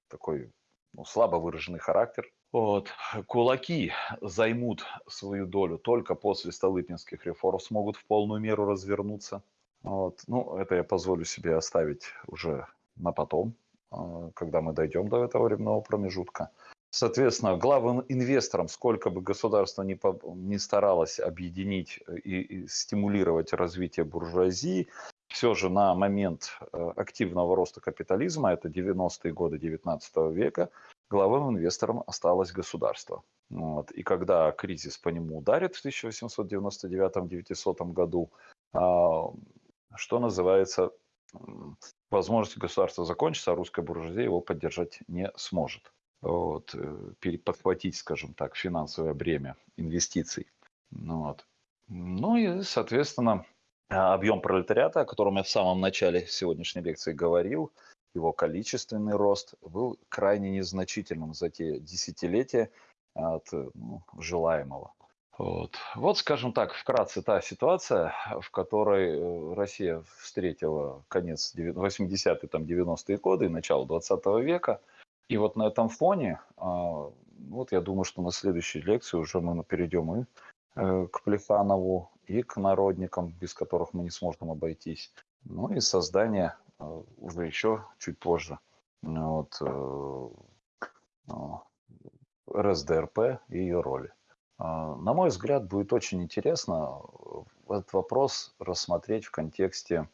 такой ну, слабо выраженный характер. Вот. Кулаки займут свою долю только после Столыпинских реформ, смогут в полную меру развернуться. Вот. Ну, это я позволю себе оставить уже на потом, а, когда мы дойдем до этого временного промежутка. Соответственно, главным инвесторам, сколько бы государство ни, по, ни старалось объединить и, и стимулировать развитие буржуазии, все же на момент э, активного роста капитализма, это 90-е годы 19 века, главным инвестором осталось государство. Вот. И когда кризис по нему ударит в 1899-1900 году, а, что называется, возможность государства закончится, а русская буржуазия его поддержать не сможет. Вот. Э, подхватить, скажем так, финансовое бремя инвестиций. Вот. Ну и, соответственно, объем пролетариата, о котором я в самом начале сегодняшней лекции говорил, его количественный рост был крайне незначительным за те десятилетия от ну, желаемого. Вот. вот, скажем так, вкратце та ситуация, в которой э, Россия встретила конец 80-е, там, 90-е годы и начало 20 века. И вот на этом фоне, а, вот я думаю, что на следующей лекции уже мы перейдем и э, к Плеханову, и к народникам, без которых мы не сможем обойтись. Ну и создание э, уже еще чуть позже вот, РСДРП и ее роли. На мой взгляд, будет очень интересно э, этот вопрос рассмотреть в контексте,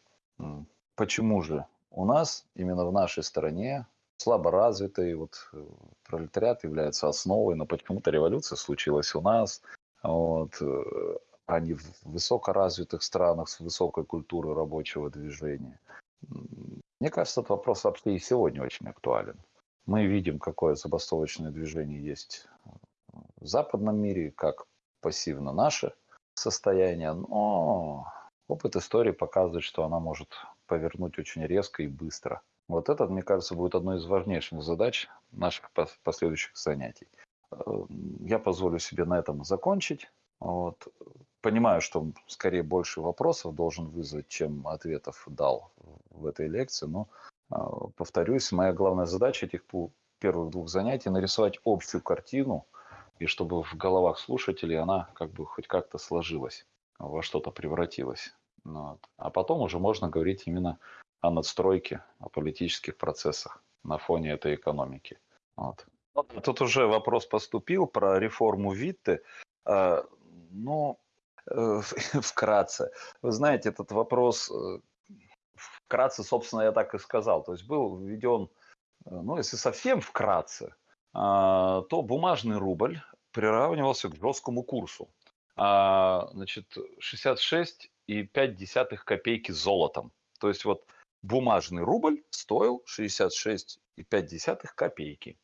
почему же у нас, именно в нашей стране, слабо развитый вот, э, пролетариат является основой, но почему-то революция случилась у нас, вот, э, не в высокоразвитых странах с высокой культурой рабочего движения. Мне кажется, этот вопрос вообще и сегодня очень актуален. Мы видим, какое забастовочное движение есть в западном мире, как пассивно наше состояние, но опыт истории показывает, что она может повернуть очень резко и быстро. Вот это, мне кажется, будет одной из важнейших задач наших последующих занятий. Э, я позволю себе на этом закончить. Вот. Понимаю, что скорее больше вопросов должен вызвать, чем ответов дал в этой лекции, но э, повторюсь, моя главная задача этих первых двух занятий нарисовать общую картину – и чтобы в головах слушателей она как бы хоть как-то сложилась, во что-то превратилась. Вот. А потом уже можно говорить именно о надстройке, о политических процессах на фоне этой экономики. Вот. Тут уже вопрос поступил про реформу Витте. А, ну, э, вкратце. Вы знаете, этот вопрос э, вкратце, собственно, я так и сказал. То есть был введен, э, ну, если совсем вкратце, а, то бумажный рубль приравнивался к жесткому курсу. А, значит, 66,5 копейки золотом. То есть вот бумажный рубль стоил 66,5 копейки.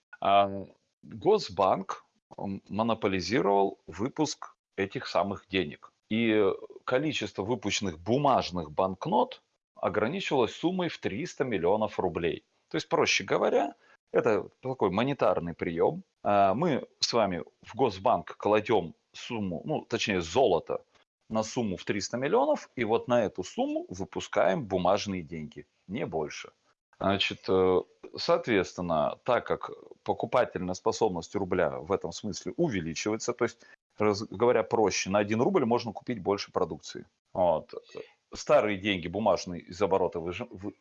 Госбанк монополизировал выпуск этих самых денег. И количество выпущенных бумажных банкнот ограничивалось суммой в 300 миллионов рублей. То есть, проще говоря, это такой монетарный прием. А, мы с вами в Госбанк кладем сумму, ну, точнее, золото на сумму в 300 миллионов, и вот на эту сумму выпускаем бумажные деньги, не больше. Значит, э, соответственно, так как покупательная способность рубля в этом смысле увеличивается, то есть, говоря проще, на 1 рубль можно купить больше продукции. Вот старые деньги бумажные из оборота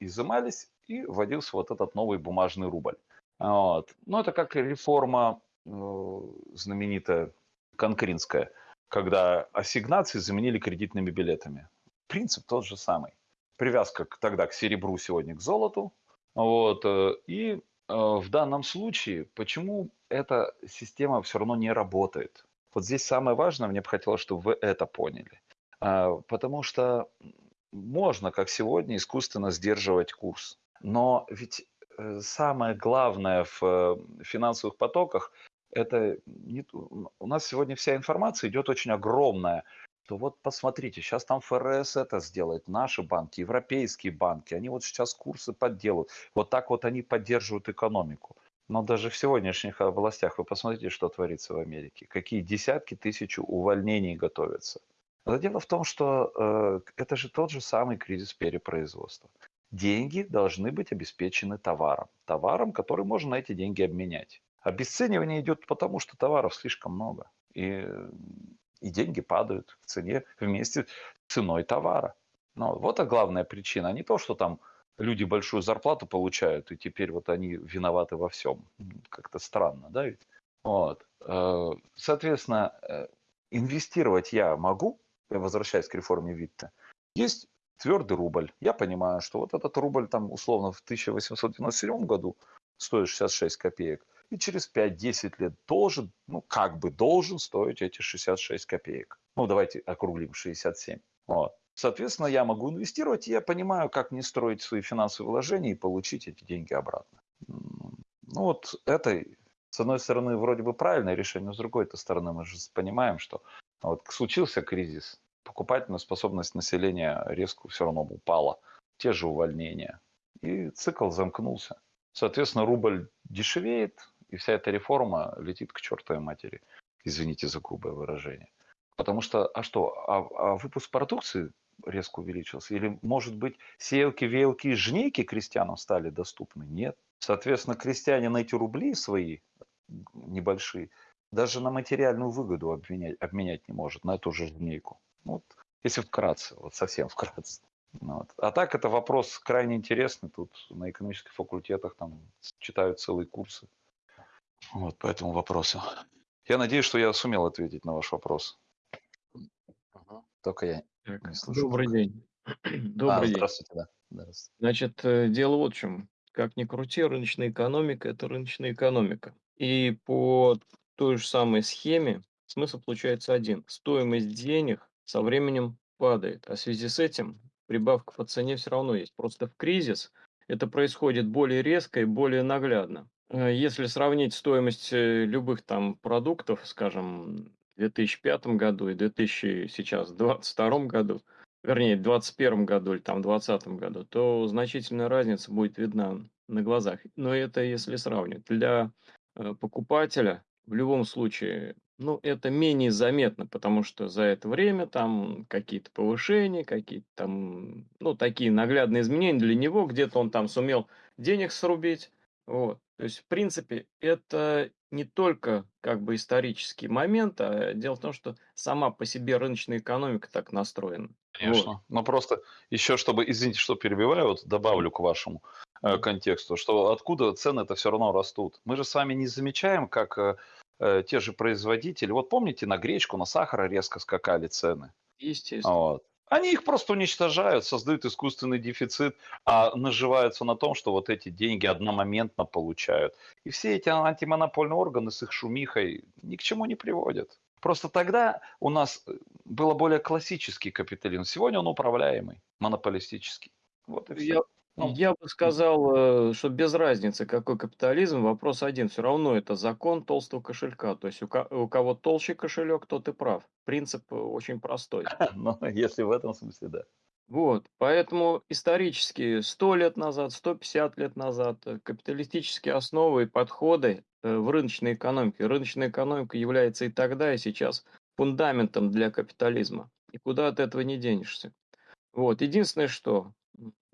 изымались, и вводился вот этот новый бумажный рубль. Вот. Ну, это как реформа э, знаменитая конкринская, когда ассигнации заменили кредитными билетами. принцип тот же самый. Привязка к, тогда к серебру, сегодня к золоту. Вот, э, и э, в данном случае, почему эта система все равно не работает? Вот здесь самое важное, мне бы хотелось, чтобы вы это поняли. А, потому что можно, как сегодня, искусственно сдерживать курс. Но ведь э, самое главное в финансовых потоках это не, у нас сегодня вся информация идет очень огромная, то вот посмотрите, сейчас там ФРС это сделает, наши банки, европейские банки, они вот сейчас курсы подделают. Вот так вот они поддерживают экономику. Но даже в сегодняшних областях вы посмотрите, что творится в Америке. Какие десятки тысяч увольнений готовятся. Но дело в том, что э, это же тот же самый кризис перепроизводства. Деньги должны быть обеспечены товаром. Товаром, который можно на эти деньги обменять. Обесценивание идет потому, что товаров слишком много. И, и деньги падают в цене вместе с ценой товара. Но вот главная причина. Не то, что там люди большую зарплату получают, и теперь вот они виноваты во всем. Как-то странно, да ведь? Вот. Э, соответственно, э, инвестировать я могу, возвращаясь к реформе Витта. Есть твердый рубль. Я понимаю, что вот этот рубль там условно в 1897 году стоит 66 копеек и через 5-10 лет должен, ну, как бы должен стоить эти 66 копеек. Ну, давайте округлим 67. Вот. Соответственно, я могу инвестировать, и я понимаю, как мне строить свои финансовые вложения и получить эти деньги обратно. Ну, вот это, с одной стороны, вроде бы правильное решение, но с другой стороны, мы же понимаем, что вот случился кризис, покупательная способность населения резко все равно упала, те же увольнения, и цикл замкнулся. Соответственно, рубль дешевеет, и вся эта реформа летит к чертовой матери. Извините за грубое выражение. Потому что, а что, а, а выпуск продукции резко увеличился? Или, может быть, сеялки, веялки и жнейки крестьянам стали доступны? Нет. Соответственно, крестьяне на эти рубли свои небольшие даже на материальную выгоду обменять, обменять не может, на эту же жнейку. Вот, если вкратце, вот совсем вкратце. Вот. А так это вопрос крайне интересный. Тут на экономических факультетах там читают целые курсы вот по этому вопросу. Я надеюсь, что я сумел ответить на ваш вопрос. Только я так, не слышу. Добрый день. Добрый а, день. Здравствуйте, да. Здравствуйте. Значит, э, дело вот в чем. Как ни крути, рыночная экономика– это рыночная экономика. И по той же самой схеме смысл получается один. Стоимость денег со временем падает, а в связи с этим прибавка по цене все равно есть. Просто в кризис это происходит более резко и более наглядно. Э, если сравнить стоимость э, любых там продуктов, скажем, в 2005 году и 2000 сейчас 2022 году, вернее, в 2021 году или там в 2020 году, то значительная разница будет видна на глазах. Но это если сравнивать. Для э, покупателя в любом случае, ну, это менее заметно, потому что за это время там какие-то повышения, какие-то там, ну, такие наглядные изменения для него, где-то он там сумел денег срубить, вот. То есть, в принципе, это не только как бы исторический момент, а дело в том, что сама по себе рыночная экономика так настроена. Конечно. Вот. Но просто еще, чтобы, извините, что перебиваю, вот добавлю к вашему э, контексту, что откуда цены это все равно растут. Мы же с вами не замечаем, как э, э, те же производители, вот помните, на гречку, на сахар резко скакали цены. Естественно. Вот. Они их просто уничтожают, создают искусственный дефицит, а наживаются на том, что вот эти деньги одномоментно получают. И все эти антимонопольные органы с их шумихой ни к чему не приводят. Просто тогда у нас было более классический капитализм. Сегодня он управляемый, монополистический. Вот и все. Я, ну, Я бы сказал, э, что без разницы, какой капитализм, вопрос один. Все равно это закон толстого кошелька. То есть у, у кого толще кошелек, тот и прав. Принцип э, очень простой. Ну, если в этом смысле, да. Вот, поэтому исторически 100 лет назад, 150 лет назад э, капиталистические основы и подходы в рыночной экономике. Рыночная экономика является и тогда, и сейчас фундаментом для капитализма. И куда от этого не денешься. Вот, единственное, что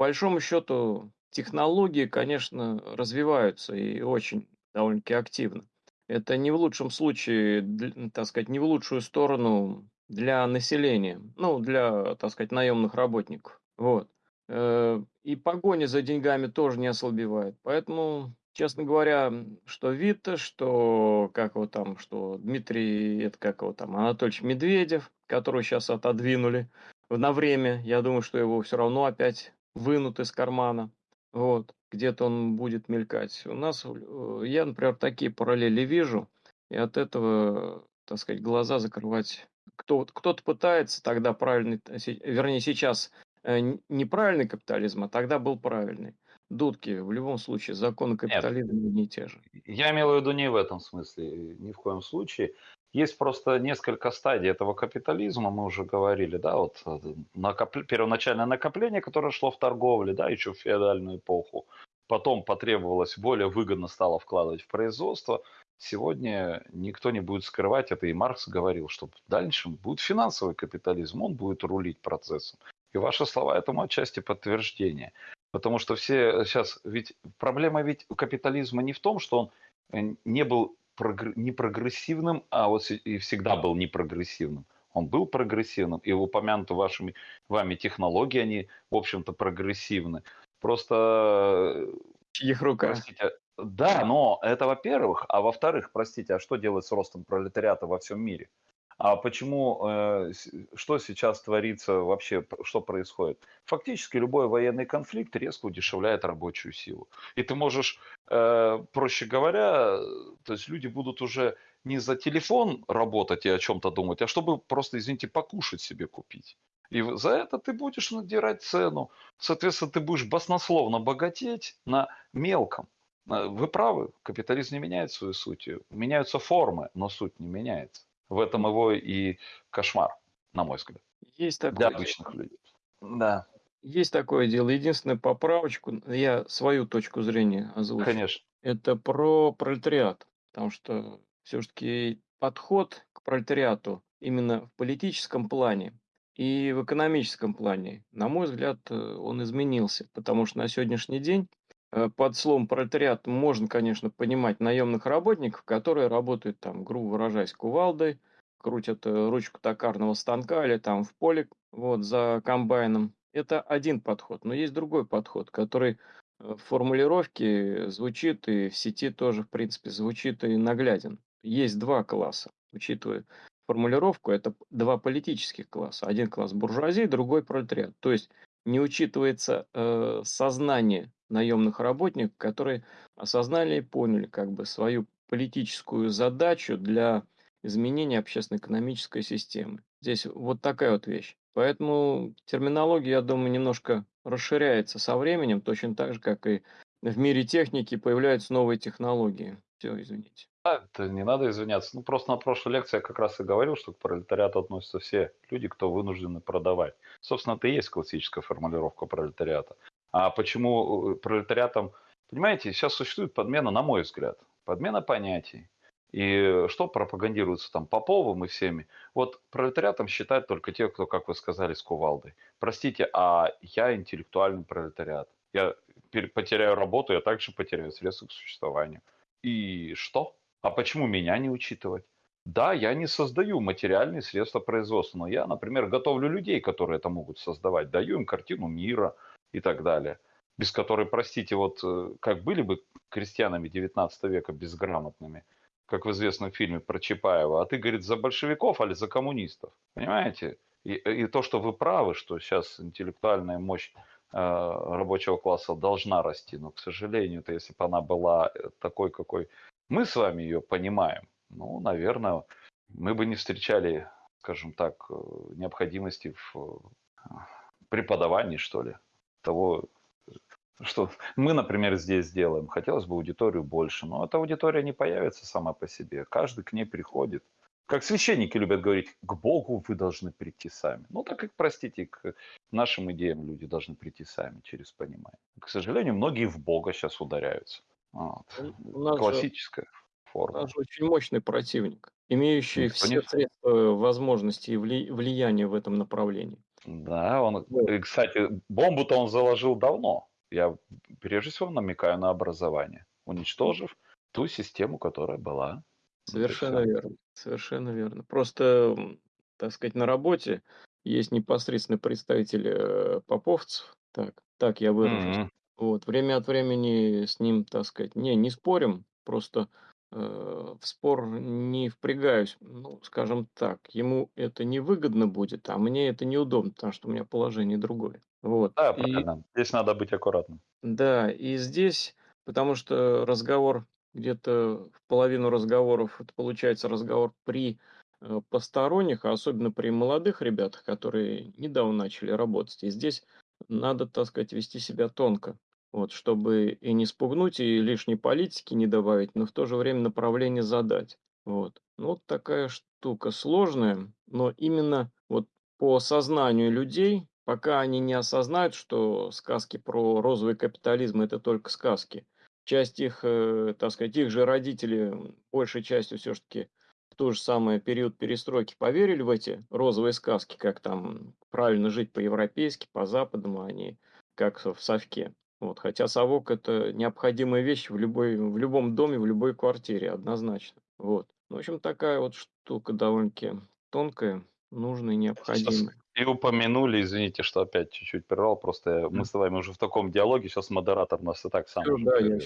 большому счету, технологии, конечно, развиваются и очень довольно-таки активно. Это не в лучшем случае, так сказать, не в лучшую сторону для населения, ну, для, так сказать, наемных работников. Вот. Э, и погоня за деньгами тоже не ослабевает. Поэтому, честно говоря, что Вита, что как его там, что Дмитрий, это как его там, Анатольевич Медведев, которого сейчас отодвинули, на время. Я думаю, что его все равно опять вынут из кармана. Вот, где-то он будет мелькать. У нас, э, я, например, такие параллели вижу, и от этого, так сказать, глаза закрывать. Кто, кто-то пытается тогда правильный, э, вернее, сейчас э, неправильный капитализм, а тогда был правильный. Дудки, в любом случае, законы капитализма Нет, не те же. Я имел в виду не в этом смысле, ни в коем случае. Есть просто несколько стадий этого капитализма, мы уже говорили, да, вот э, накоп... первоначальное накопление, которое шло в торговле, да, еще в феодальную эпоху, потом потребовалось, более выгодно стало вкладывать в производство. Сегодня никто не будет скрывать это, и Маркс говорил, что в дальнейшем будет финансовый капитализм, он будет рулить процессом. И ваши слова этому отчасти подтверждение. Потому что все сейчас, ведь проблема ведь капитализма не в том, что он э, не был не прогрессивным, а вот и всегда был непрогрессивным. Он был прогрессивным, и упомянуты вашими вами технологии, они, в общем-то, прогрессивны. Просто... Их рука. Простите, да, но это во-первых. А во-вторых, простите, а что делать с ростом пролетариата во всем мире? А почему, э, что сейчас творится вообще, что происходит? Фактически любой военный конфликт резко удешевляет рабочую силу. И ты можешь, э, проще говоря, то есть люди будут уже не за телефон работать и о чем-то думать, а чтобы просто, извините, покушать себе купить. И за это ты будешь надирать цену. Соответственно, ты будешь баснословно богатеть на мелком. Э, вы правы, капитализм не меняет свою суть. Меняются формы, но суть не меняется. В этом его и кошмар, на мой взгляд. Есть такое Для обычных дело. людей. Да. Есть такое дело. Единственная поправочку, я свою точку зрения озвучу. Конечно. Это про пролетариат. Потому что все-таки подход к пролетариату именно в политическом плане и в экономическом плане, на мой взгляд, э, он изменился. Потому что на сегодняшний день под словом пролетариат можно, конечно, понимать наемных работников, которые работают там, грубо выражаясь, кувалдой, крутят э, ручку токарного станка или там в поле вот, за комбайном. Это один подход. Но есть другой подход, который э, в формулировке звучит и в сети тоже, в принципе, звучит и нагляден. Есть два класса, учитывая формулировку, это два политических класса. Один класс буржуазии, другой пролетариат. То есть не учитывается э, сознание наемных работников, которые осознали и поняли как бы свою политическую задачу для изменения общественно-экономической системы. Здесь вот такая вот вещь. Поэтому терминология, я думаю, немножко расширяется со временем, точно так же, как и в мире техники появляются новые технологии. Все, извините. А, это не надо извиняться. Ну, просто на прошлой лекции я как раз и говорил, что к пролетариату относятся все люди, кто вынуждены продавать. Собственно, это и есть классическая формулировка пролетариата. А почему э, пролетариатом... Понимаете, сейчас существует подмена, на мой взгляд, подмена понятий. И что пропагандируется там Поповым и всеми? Вот пролетариатом считают только те, кто, как вы сказали, с кувалдой. Простите, а я интеллектуальный пролетариат. Я потеряю работу, я также потеряю средства к существованию. И что? А почему меня не учитывать? Да, я не создаю материальные средства производства, но я, например, готовлю людей, которые это могут создавать, даю им картину мира, и так далее. Без которой, простите, вот э, как были бы крестьянами 19 века безграмотными, как в известном фильме про Чапаева, а ты, говорит, за большевиков или за коммунистов, понимаете? И, и то, что вы правы, что сейчас интеллектуальная мощь э, рабочего класса должна расти, но, к сожалению, то если бы она была э, такой, какой мы с вами ее понимаем, ну, наверное, мы бы не встречали, скажем так, э, необходимости в преподавании, что ли того, что мы, например, здесь сделаем. Хотелось бы аудиторию больше, но эта аудитория не появится сама по себе. Каждый к ней приходит. Как священники любят говорить, к Богу вы должны прийти сами. Ну, так как, простите, к нашим идеям люди должны прийти сами через понимание. К сожалению, многие в Бога сейчас ударяются. Вот. Классическая же, форма. У нас же очень мощный противник, имеющий Никто все не... средства возможности и влияния в этом направлении. Да, он, и, кстати, бомбу-то он заложил давно. Я прежде всего намекаю на образование, уничтожив ту систему, которая была. Совершенно верно, совершенно верно. Просто, так сказать, на работе есть непосредственный представитель э, поповцев, так, так я выражусь. Mm-hmm. Вот, время от времени с ним, так сказать, не, не спорим, просто э, в спор не впрягаюсь. Ну, скажем так, ему это невыгодно будет, а мне это неудобно, потому что у меня положение другое. Вот. Да, И правильно. Здесь надо быть аккуратным. да, и здесь, потому что разговор где-то в половину разговоров, это получается разговор при э, посторонних, а особенно при молодых ребятах, которые недавно начали работать. И здесь надо, так сказать, вести себя тонко, вот, чтобы и не спугнуть, и лишней политики не добавить, но в то же время направление задать. Вот. Ну, вот такая штука сложная, но именно вот по сознанию людей, пока они не осознают, что сказки про розовый капитализм– это только сказки, часть их, э, так сказать, их же родители, большей частью все-таки в тот же самый период перестройки поверили в эти розовые сказки, как там правильно жить по-европейски, по-западному, а не как в совке. Вот, хотя совок– это необходимая вещь в, любой, в любом доме, в любой квартире, однозначно. Вот. В общем, такая вот штука довольно-таки тонкая, нужная и необходимая. и упомянули, извините, что опять чуть-чуть прервал, просто мы с вами уже в таком диалоге, сейчас модератор нас и так сам да, я.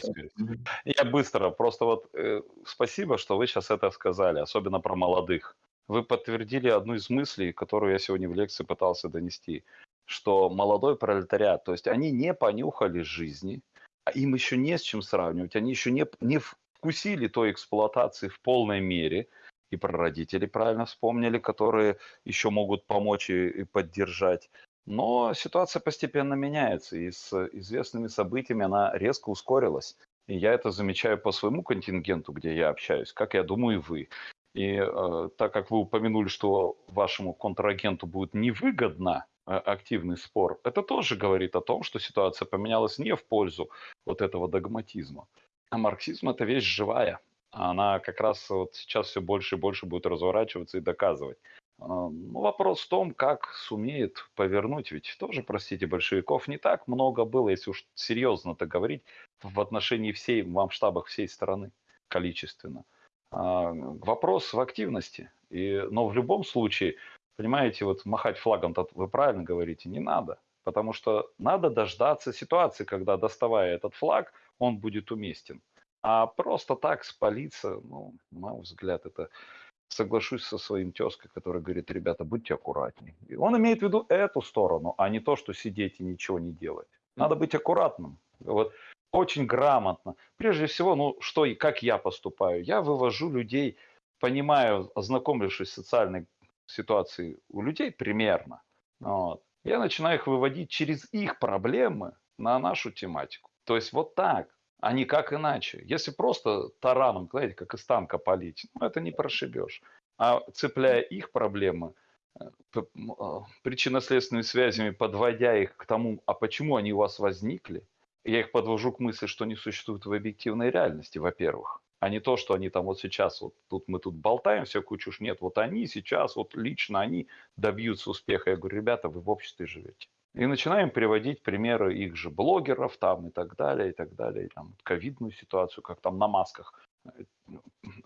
Я быстро, просто вот э, спасибо, что вы сейчас это сказали, особенно про молодых. Вы подтвердили одну из мыслей, которую я сегодня в лекции пытался донести, что молодой пролетариат, то есть они не понюхали жизни, а им еще не с чем сравнивать, они еще не, не вкусили той эксплуатации в полной мере, и про родителей правильно вспомнили, которые еще могут помочь и, и поддержать. Но ситуация постепенно меняется, и с известными событиями она резко ускорилась. И я это замечаю по своему контингенту, где я общаюсь, как я думаю и вы. И э, так как вы упомянули, что вашему контрагенту будет невыгодно активный спор, это тоже говорит о том, что ситуация поменялась не в пользу вот этого догматизма. А марксизм это вещь живая. Она как раз вот сейчас все больше и больше будет разворачиваться и доказывать. А, Ну, вопрос в том, как сумеет повернуть, ведь тоже, простите, большевиков не так много было, если уж серьезно-то говорить, в отношении всей, в масштабах всей страны количественно. А, Вопрос в активности. И, но в любом случае, понимаете, вот махать флагом, вы правильно говорите, не надо. Потому что надо дождаться ситуации, когда, доставая этот флаг, он будет уместен. А просто так спалиться, ну, на мой взгляд, это соглашусь со своим тезкой, который говорит, ребята, будьте аккуратнее. И он имеет в виду эту сторону, а не то, что сидеть и ничего не делать. Надо быть аккуратным. Вот очень грамотно. Прежде всего, ну, что и как я поступаю. Я вывожу людей, понимаю, ознакомившись с социальной ситуацией у людей примерно. Вот. Я начинаю их выводить через их проблемы на нашу тематику. То есть вот так а не как иначе. Если просто тараном, знаете, как из танка палить, ну, это не прошибешь. А цепляя их проблемы, э, а, причинно-следственными связями, подводя их к тому, а почему они у вас возникли, я их подвожу к мысли, что они существуют в объективной реальности, во-первых, а не то, что они там вот сейчас, вот тут мы тут болтаем всякую чушь, нет, вот они сейчас, вот лично они добьются успеха. Я говорю, ребята, вы в обществе живете. И начинаем приводить примеры их же блогеров там и так далее, и так далее. И там ковидную ситуацию, как там на масках э,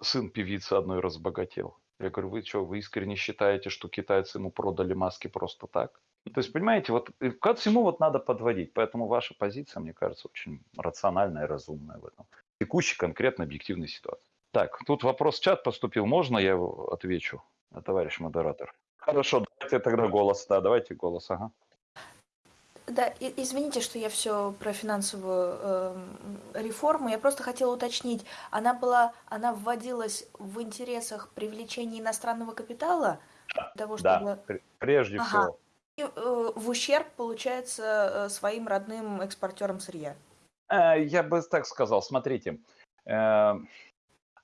сын певицы одной разбогател. Я говорю, вы что, вы искренне считаете, что китайцы ему продали маски просто так? То есть, понимаете, вот к всему вот надо подводить. Поэтому ваша позиция, мне кажется, очень рациональная и разумная в этом. Текущей конкретно объективной ситуации. Так, тут вопрос в чат поступил. Можно я его отвечу, товарищ модератор? Хорошо, давайте тогда голос. Да, давайте голос, ага. Да, извините, что я все про финансовую э, реформу. Я просто хотела уточнить, она была, она вводилась в интересах привлечения иностранного капитала, для того, чтобы... Да, прежде ага. всего. И, э, в ущерб, получается, э, своим родным экспортерам сырья. Э, я бы так сказал, смотрите, э,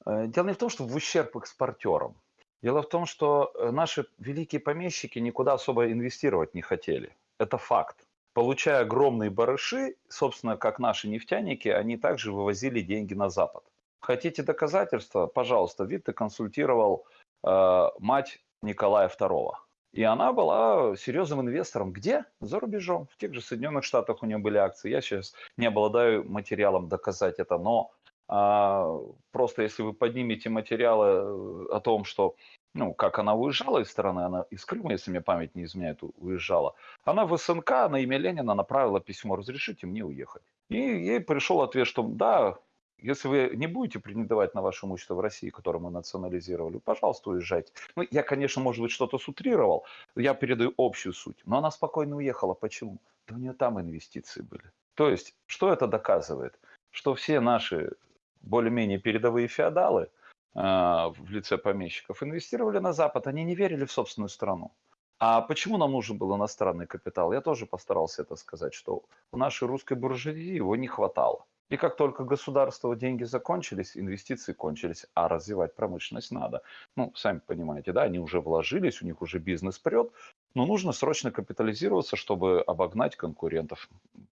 дело не в том, что в ущерб экспортерам. Дело в том, что наши великие помещики никуда особо инвестировать не хотели. Это факт получая огромные барыши, собственно, как наши нефтяники, они также вывозили деньги на Запад. Хотите доказательства? Пожалуйста, Витте консультировал э, мать Николая II. И она была серьезным инвестором. Где? За рубежом. В тех же Соединенных Штатах у нее были акции. Я сейчас не обладаю материалом доказать это, но э, просто если вы поднимете материалы о том, что ну, как она уезжала из страны, она из Крыма, если мне память не изменяет, уезжала, она в СНК на имя Ленина направила письмо «Разрешите мне уехать». И ей пришел ответ, что да, Если вы не будете претендовать на ваше имущество в России, которое мы национализировали, пожалуйста, уезжайте. Ну, я, конечно, может быть, что-то сутрировал, я передаю общую суть. Но она спокойно уехала. Почему? Да у нее там инвестиции были. То есть, что это доказывает? Что все наши более-менее передовые феодалы э, в лице помещиков инвестировали на Запад, они не верили в собственную страну. А почему нам нужен был иностранный капитал? Я тоже постарался это сказать, что у нашей русской буржуазии его не хватало. И как только государство деньги закончились, инвестиции кончились, а развивать промышленность надо. Ну, сами понимаете, да, они уже вложились, у них уже бизнес прет, но нужно срочно капитализироваться, чтобы обогнать конкурентов.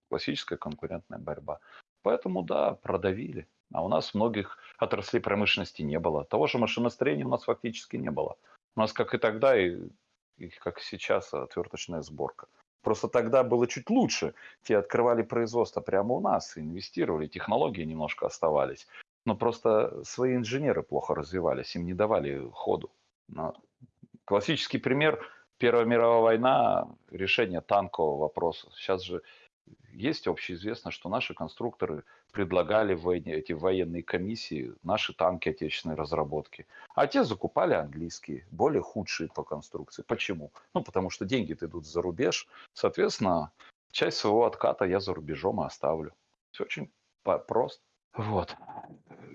Классическая конкурентная борьба. Поэтому, да, продавили. А у нас многих отраслей промышленности не было. Того же машиностроения у нас фактически не было. У нас, как и тогда, и, и как сейчас, отверточная сборка. Просто тогда было чуть лучше. Те открывали производство прямо у нас, инвестировали, технологии немножко оставались. Но просто свои инженеры плохо развивались, им не давали ходу. Но классический пример – Первая мировая война, решение танкового вопроса. Сейчас же есть общеизвестно, что наши конструкторы предлагали в эти военные комиссии наши танки отечественной разработки. А те закупали английские, более худшие по конструкции. Почему? Ну, потому что деньги-то идут за рубеж. Соответственно, часть своего отката я за рубежом и оставлю. Все очень просто. Вот.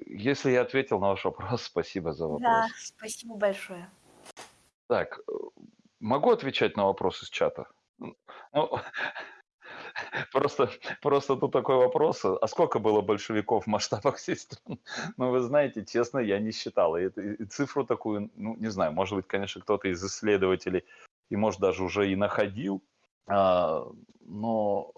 Если я ответил на ваш вопрос, спасибо за вопрос. Да, спасибо большое. Так, могу отвечать на вопросы с чата? Ну, Просто, просто тут такой вопрос, а сколько было большевиков в масштабах всей страны? Ну, вы знаете, честно, я не считал. И, и цифру такую, ну, не знаю, может быть, конечно, кто-то из исследователей и, может, даже уже и находил, а, но,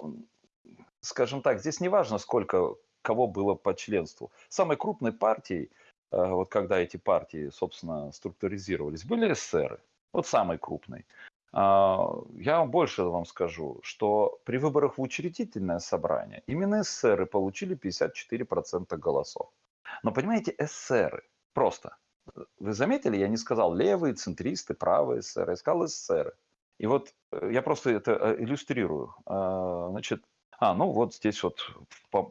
скажем так, здесь не важно, сколько кого было по членству. Самой крупной партией, а, вот когда эти партии, собственно, структуризировались, были эсеры. Вот самой крупной. А, я вам больше вам скажу, что при выборах в учредительное собрание именно эсеры получили 54% голосов. Но понимаете, эсеры, просто, вы заметили, я не сказал левые, центристы, правые эсеры, я сказал эсеры. И вот э, я просто это э, иллюстрирую. А, значит, а, ну вот здесь вот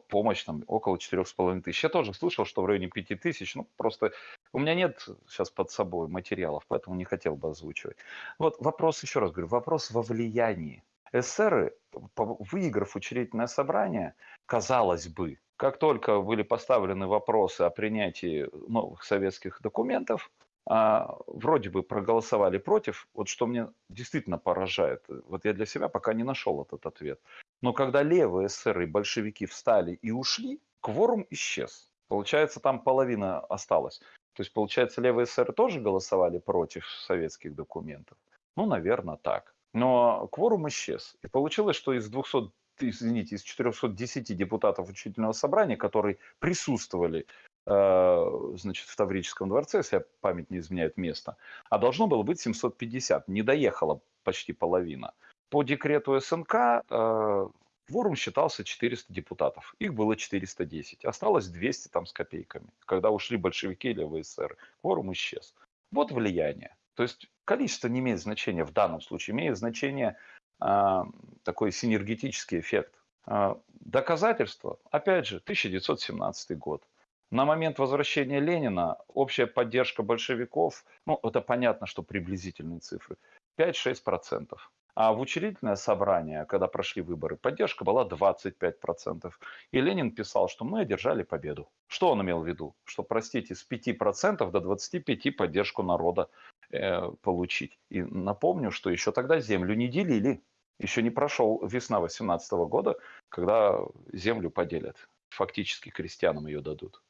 помощь там около четырех с половиной тысяч. Я тоже слышал, что в районе пяти тысяч. Ну, просто у меня нет сейчас под собой материалов, поэтому не хотел бы озвучивать. Вот вопрос, еще раз говорю, вопрос во влиянии. СССР, выиграв учредительное собрание, казалось бы, как только были поставлены вопросы о принятии новых советских документов, а, вроде бы проголосовали против. Вот что мне действительно поражает, вот я для себя пока не нашел этот ответ. Но когда левые эсеры и большевики встали и ушли, кворум исчез. Получается, там половина осталась. То есть, получается, левые эсеры тоже голосовали против советских документов? Ну, наверное, так. Но кворум исчез. И получилось, что из 200 извините, из 410 депутатов учительного собрания, которые присутствовали э, значит, в Таврическом дворце, если память не изменяет место, а должно было быть 750, не доехала почти половина. По декрету СНК э, кворум считался 400 депутатов. Их было 410. Осталось 200 там с копейками. Когда ушли большевики или ВСР, кворум исчез. Вот влияние. То есть количество не имеет значения в данном случае. Имеет значение э, такой синергетический эффект. Э, доказательство, опять же, 1917 год. На момент возвращения Ленина общая поддержка большевиков, ну это понятно, что приблизительные цифры, 5-6%. А в учредительное собрание, когда прошли выборы, поддержка была 25%. И Ленин писал, что мы одержали победу. Что он имел в виду? Что, простите, с 5% до 25% поддержку народа э, получить. И напомню, что еще тогда землю не делили. Еще не прошел весна 18 года, когда землю поделят. Фактически крестьянам ее дадут.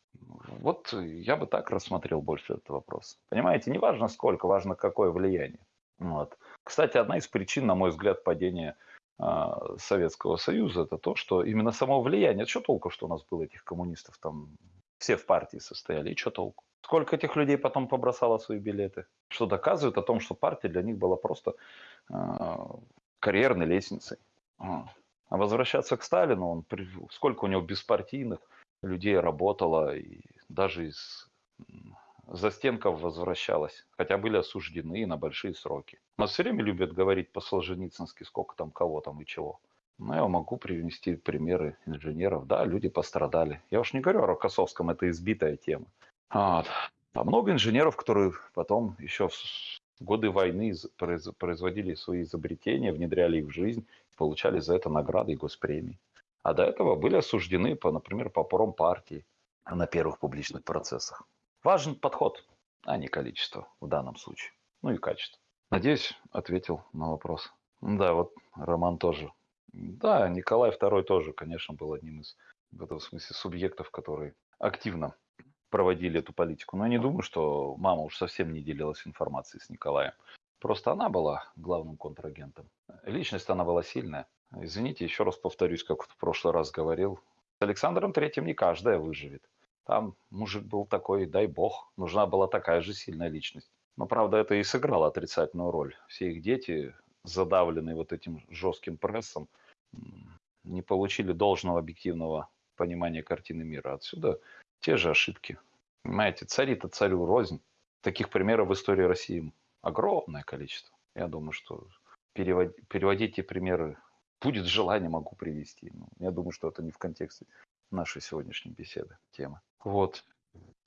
Вот я бы так рассмотрел больше этот вопрос. Понимаете, не важно сколько, важно какое влияние. Вот. Кстати, одна из причин, на мой взгляд, падения э, Советского Союза, это то, что именно само влияние. Что толку, что у нас было этих коммунистов там, все в партии состояли, и что толку? Сколько этих людей потом побросало свои билеты? Что доказывает о том, что партия для них была просто э, карьерной лестницей. А возвращаться к Сталину, он, сколько у него беспартийных людей работало, и даже из застенков возвращалась, хотя были осуждены на большие сроки. Но все время любят говорить по-солженицынски, сколько там кого там и чего. Ну, я могу привести примеры инженеров. Да, люди пострадали. Я уж не говорю о Рокоссовском, это избитая тема. Вот. А много инженеров, которые потом еще в годы войны производили свои изобретения, внедряли их в жизнь, получали за это награды и госпремии. А до этого были осуждены, по, например, по промпартии на первых публичных процессах. Важен подход, а не количество в данном случае. Ну и качество. Надеюсь, ответил на вопрос. Да, вот Роман тоже. Да, Николай II тоже, конечно, был одним из, в этом смысле, субъектов, которые активно проводили эту политику. Но я не думаю, что мама уж совсем не делилась информацией с Николаем. Просто она была главным контрагентом. Личность она была сильная. Извините, еще раз повторюсь, как в прошлый раз говорил. С Александром Третьим не каждая выживет. Там мужик был такой, дай бог, нужна была такая же сильная личность. Но, правда, это и сыграло отрицательную роль. Все их дети, задавленные вот этим жестким прессом, не получили должного объективного понимания картины мира. Отсюда те же ошибки. Понимаете, цари-то царю рознь. Таких примеров в истории России огромное количество. Я думаю, что перевод, переводить эти примеры будет желание, могу привести. Но ну, я думаю, что это не в контексте нашей сегодняшней беседы, темы. Вот.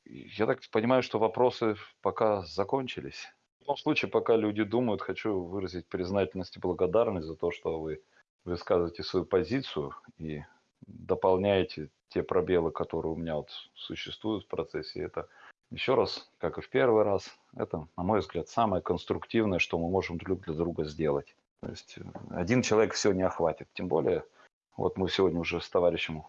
Я так понимаю, что вопросы пока закончились. В любом случае, пока люди думают, хочу выразить признательность и благодарность за то, что вы высказываете свою позицию и дополняете те пробелы, которые у меня вот существуют в процессе. Это еще раз, как и в первый раз, это, на мой взгляд, самое конструктивное, что мы можем друг для друга сделать. То есть один человек все не охватит. Тем более, вот мы сегодня уже с товарищем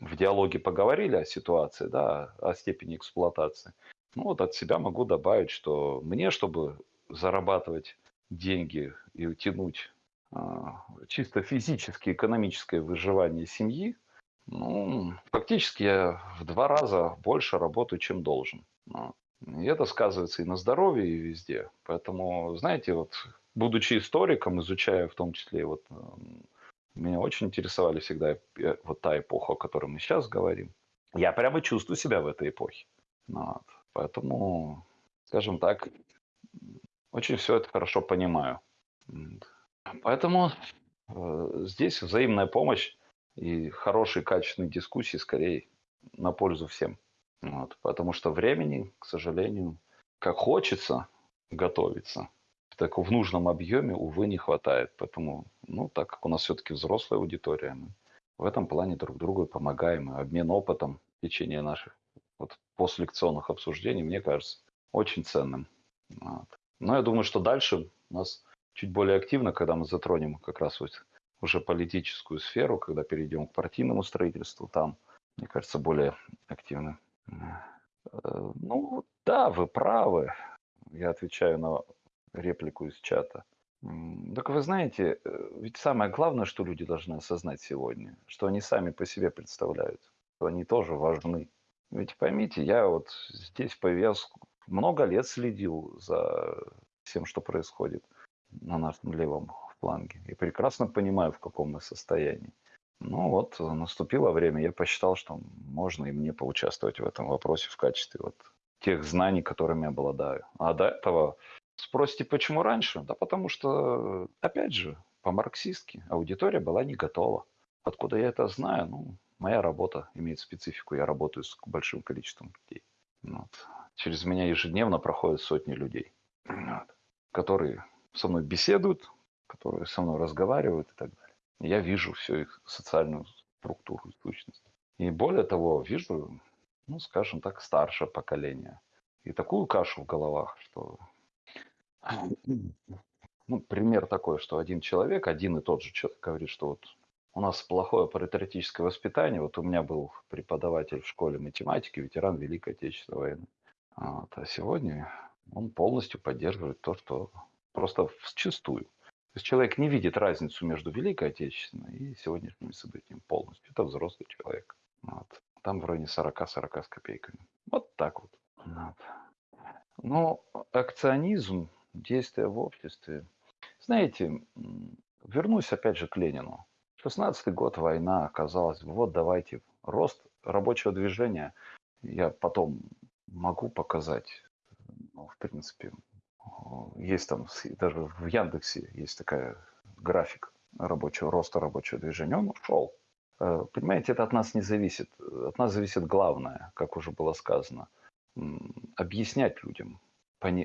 в диалоге поговорили о ситуации, да, о степени эксплуатации. Ну вот от себя могу добавить, что мне, чтобы зарабатывать деньги и тянуть а, чисто физически экономическое выживание семьи, ну, фактически я в два раза больше работаю, чем должен. И это сказывается и на здоровье, и везде. Поэтому, знаете, вот будучи историком, изучая в том числе вот меня очень интересовали всегда э, вот та эпоха, о которой мы сейчас говорим. Я прямо чувствую себя в этой эпохе. Вот. Поэтому, скажем так, очень все это хорошо понимаю. Поэтому э, здесь взаимная помощь и хорошие качественные дискуссии скорее на пользу всем. Вот. Потому что времени, к сожалению, как хочется готовиться, так в нужном объеме, увы, не хватает. Поэтому, ну, так как у нас все-таки взрослая аудитория, мы в этом плане друг другу помогаем. обмен опытом в течение наших вот, постлекционных обсуждений, мне кажется, очень ценным. Вот. Но я думаю, что дальше у нас чуть более активно, когда мы затронем как раз вот уже политическую сферу, когда перейдем к партийному строительству, там, мне кажется, более активно. Э, ну, да, вы правы. Я отвечаю на реплику из чата. Так вы знаете, э, ведь самое главное, что люди должны осознать сегодня, что они сами по себе представляют, что они тоже важны. Ведь поймите, я вот здесь появился, много лет следил за всем, что происходит на нашем левом фланге. И прекрасно понимаю, в каком мы состоянии. Ну вот, наступило время, я посчитал, что можно и мне поучаствовать в этом вопросе в качестве вот тех знаний, которыми обладаю. А до этого Спросите, почему раньше? Да потому что, опять же, по-марксистски аудитория была не готова. Откуда я это знаю? Ну, моя работа имеет специфику. Я работаю с большим количеством людей. Вот. Через меня ежедневно проходят сотни людей, вот, которые со мной беседуют, которые со мной разговаривают и так далее. Я вижу всю их социальную структуру сущность. И более того, вижу, ну, скажем так, старшее поколение. И такую кашу в головах, что ну, пример такой, что один человек, один и тот же человек говорит, что вот у нас плохое паритетическое воспитание. Вот у меня был преподаватель в школе математики, ветеран Великой Отечественной войны. Вот. А сегодня он полностью поддерживает то, что просто вчистую. То есть человек не видит разницу между Великой Отечественной и сегодняшним событием полностью. Это взрослый человек. Вот. Там в районе 40-40 с копейками. Вот так вот. вот. Но акционизм действия в обществе. Знаете, вернусь опять же к Ленину. 16-й год война, оказалось, вот давайте, рост рабочего движения. Я потом могу показать, ну, в принципе, есть там, даже в Яндексе есть такая график. рабочего роста рабочего движения, он ушел. Э, понимаете, это от нас не зависит. От нас зависит главное, как уже было сказано, объяснять людям,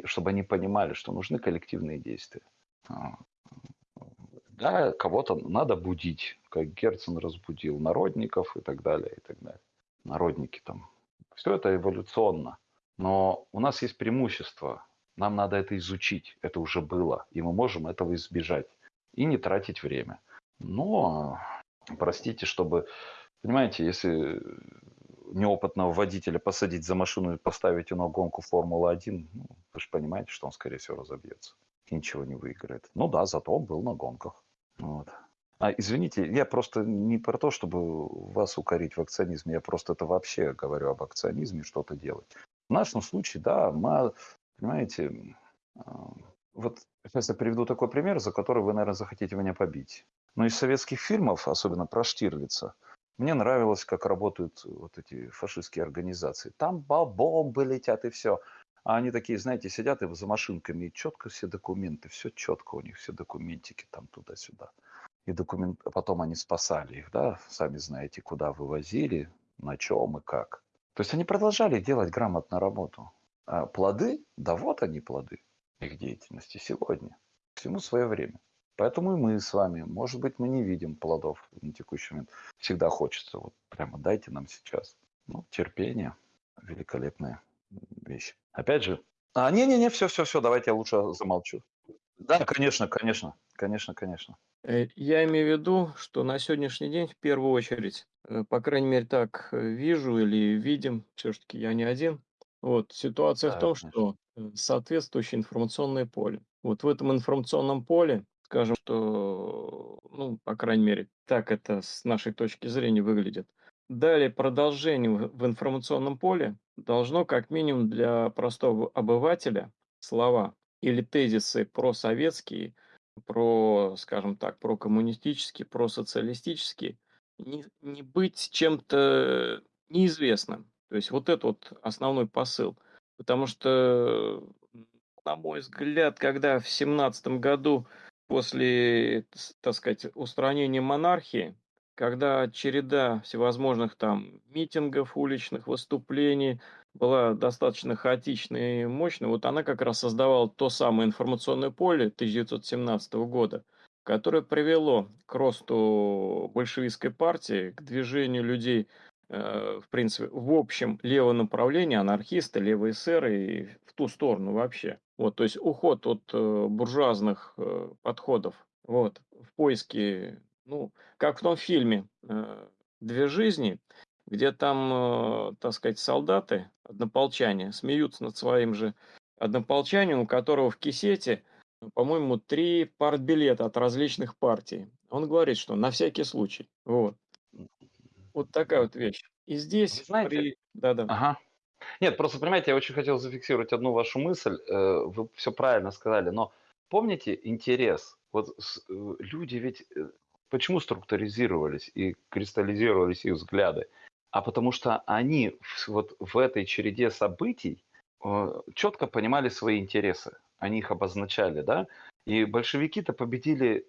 чтобы они понимали, что нужны коллективные действия. Да, кого-то надо будить, как Герцен разбудил народников и так далее, и так далее. Народники там. Все это эволюционно. Но у нас есть преимущество. Нам надо это изучить. Это уже было. И мы можем этого избежать. И не тратить время. Но, простите, чтобы... Понимаете, если неопытного водителя посадить за машину и поставить его на гонку Формулы-1, ну, вы же понимаете, что он, скорее всего, разобьется и ничего не выиграет. Ну да, зато он был на гонках. Вот. А, извините, я просто не про то, чтобы вас укорить в акционизме, я просто это вообще говорю об акционизме, что-то делать. В нашем случае, да, мы, понимаете, а, вот сейчас я приведу такой пример, за который вы, наверное, захотите меня побить. Но из советских фильмов, особенно про Штирлица, мне нравилось, как работают вот эти фашистские организации. Там бомбы летят и все. А они такие, знаете, сидят и за машинками, и четко все документы, все четко у них, все документики там туда-сюда. И документ... А потом они спасали их, да, сами знаете, куда вывозили, на чем и как. То есть они продолжали делать грамотно работу. А плоды, да вот они плоды их деятельности сегодня. Всему свое время. Поэтому и мы с вами, может быть, мы не видим плодов на текущий момент. Всегда хочется, вот прямо дайте нам сейчас. Ну, терпение, великолепная вещь. Опять же, а, не-не-не, все-все-все, давайте я лучше замолчу. Да, конечно, конечно, конечно, конечно. Э, я имею в виду, что на сегодняшний день в первую очередь, э, по крайней мере так э, вижу или видим, все-таки я не один, вот, ситуация в Да, том, конечно. что соответствующее информационное поле. Вот в этом информационном поле, скажем, что, ну, по крайней мере, так это с нашей точки зрения выглядит. Далее продолжение в информационном поле должно как минимум для простого обывателя слова или тезисы просоветские, про, скажем так, про коммунистические, про социалистические, не, не быть чем-то неизвестным. То есть вот это вот основной посыл. Потому что, на мой взгляд, когда в семнадцатом году после, так сказать, устранения монархии, когда череда всевозможных там митингов, уличных выступлений была достаточно хаотичной и мощной, вот она как раз создавала то самое информационное поле 1917 года, которое привело к росту большевистской партии, к движению людей, э, в принципе, в общем левое направление, анархисты, левые эсеры и ту сторону вообще. Вот, то есть уход от э, буржуазных э, подходов вот, в поиске ну, как в том фильме э, «Две жизни», где там, э, так сказать, солдаты, однополчане, смеются над своим же однополчанием, у которого в кисете, по-моему, три партбилета от различных партий. Он говорит, что на всякий случай. Вот. Вот такая вот вещь. И здесь... Вы знаете... При... Да-да. Ага. Нет, просто, понимаете, я очень хотел зафиксировать одну вашу мысль. Э, вы все правильно сказали, но помните интерес? Вот люди ведь Почему структуризировались и кристаллизировались их взгляды? А потому что они вот в этой череде событий э, четко понимали свои интересы. Они их обозначали, да? И большевики-то победили,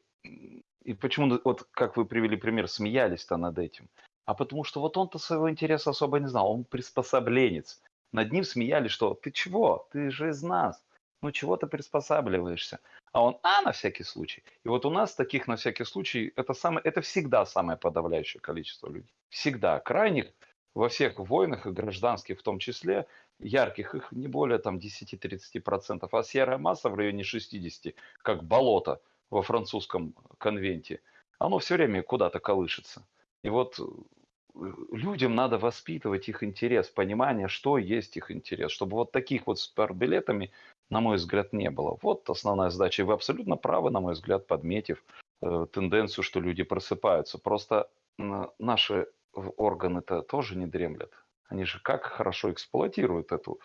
и почему, вот как вы привели пример, смеялись-то над этим. А потому что вот он-то своего интереса особо не знал, он приспособленец. Над ним смеялись, что ты чего, ты же из нас, ну чего ты приспосабливаешься? А он, а, на всякий случай. И вот у нас таких на всякий случай, это, самое, это всегда самое подавляющее количество людей. Всегда. Крайних во всех войнах и гражданских в том числе, ярких их не более там 10-30%, а серая масса в районе 60%, как болото во французском конвенте, оно все время куда-то колышется. И вот людям надо воспитывать их интерес, понимание, что есть их интерес, чтобы вот таких вот с билетами на мой взгляд, не было. Вот основная задача. И вы абсолютно правы, на мой взгляд, подметив э, тенденцию, что люди просыпаются. Просто э, наши органы-то тоже не дремлят. Они же как хорошо эксплуатируют эту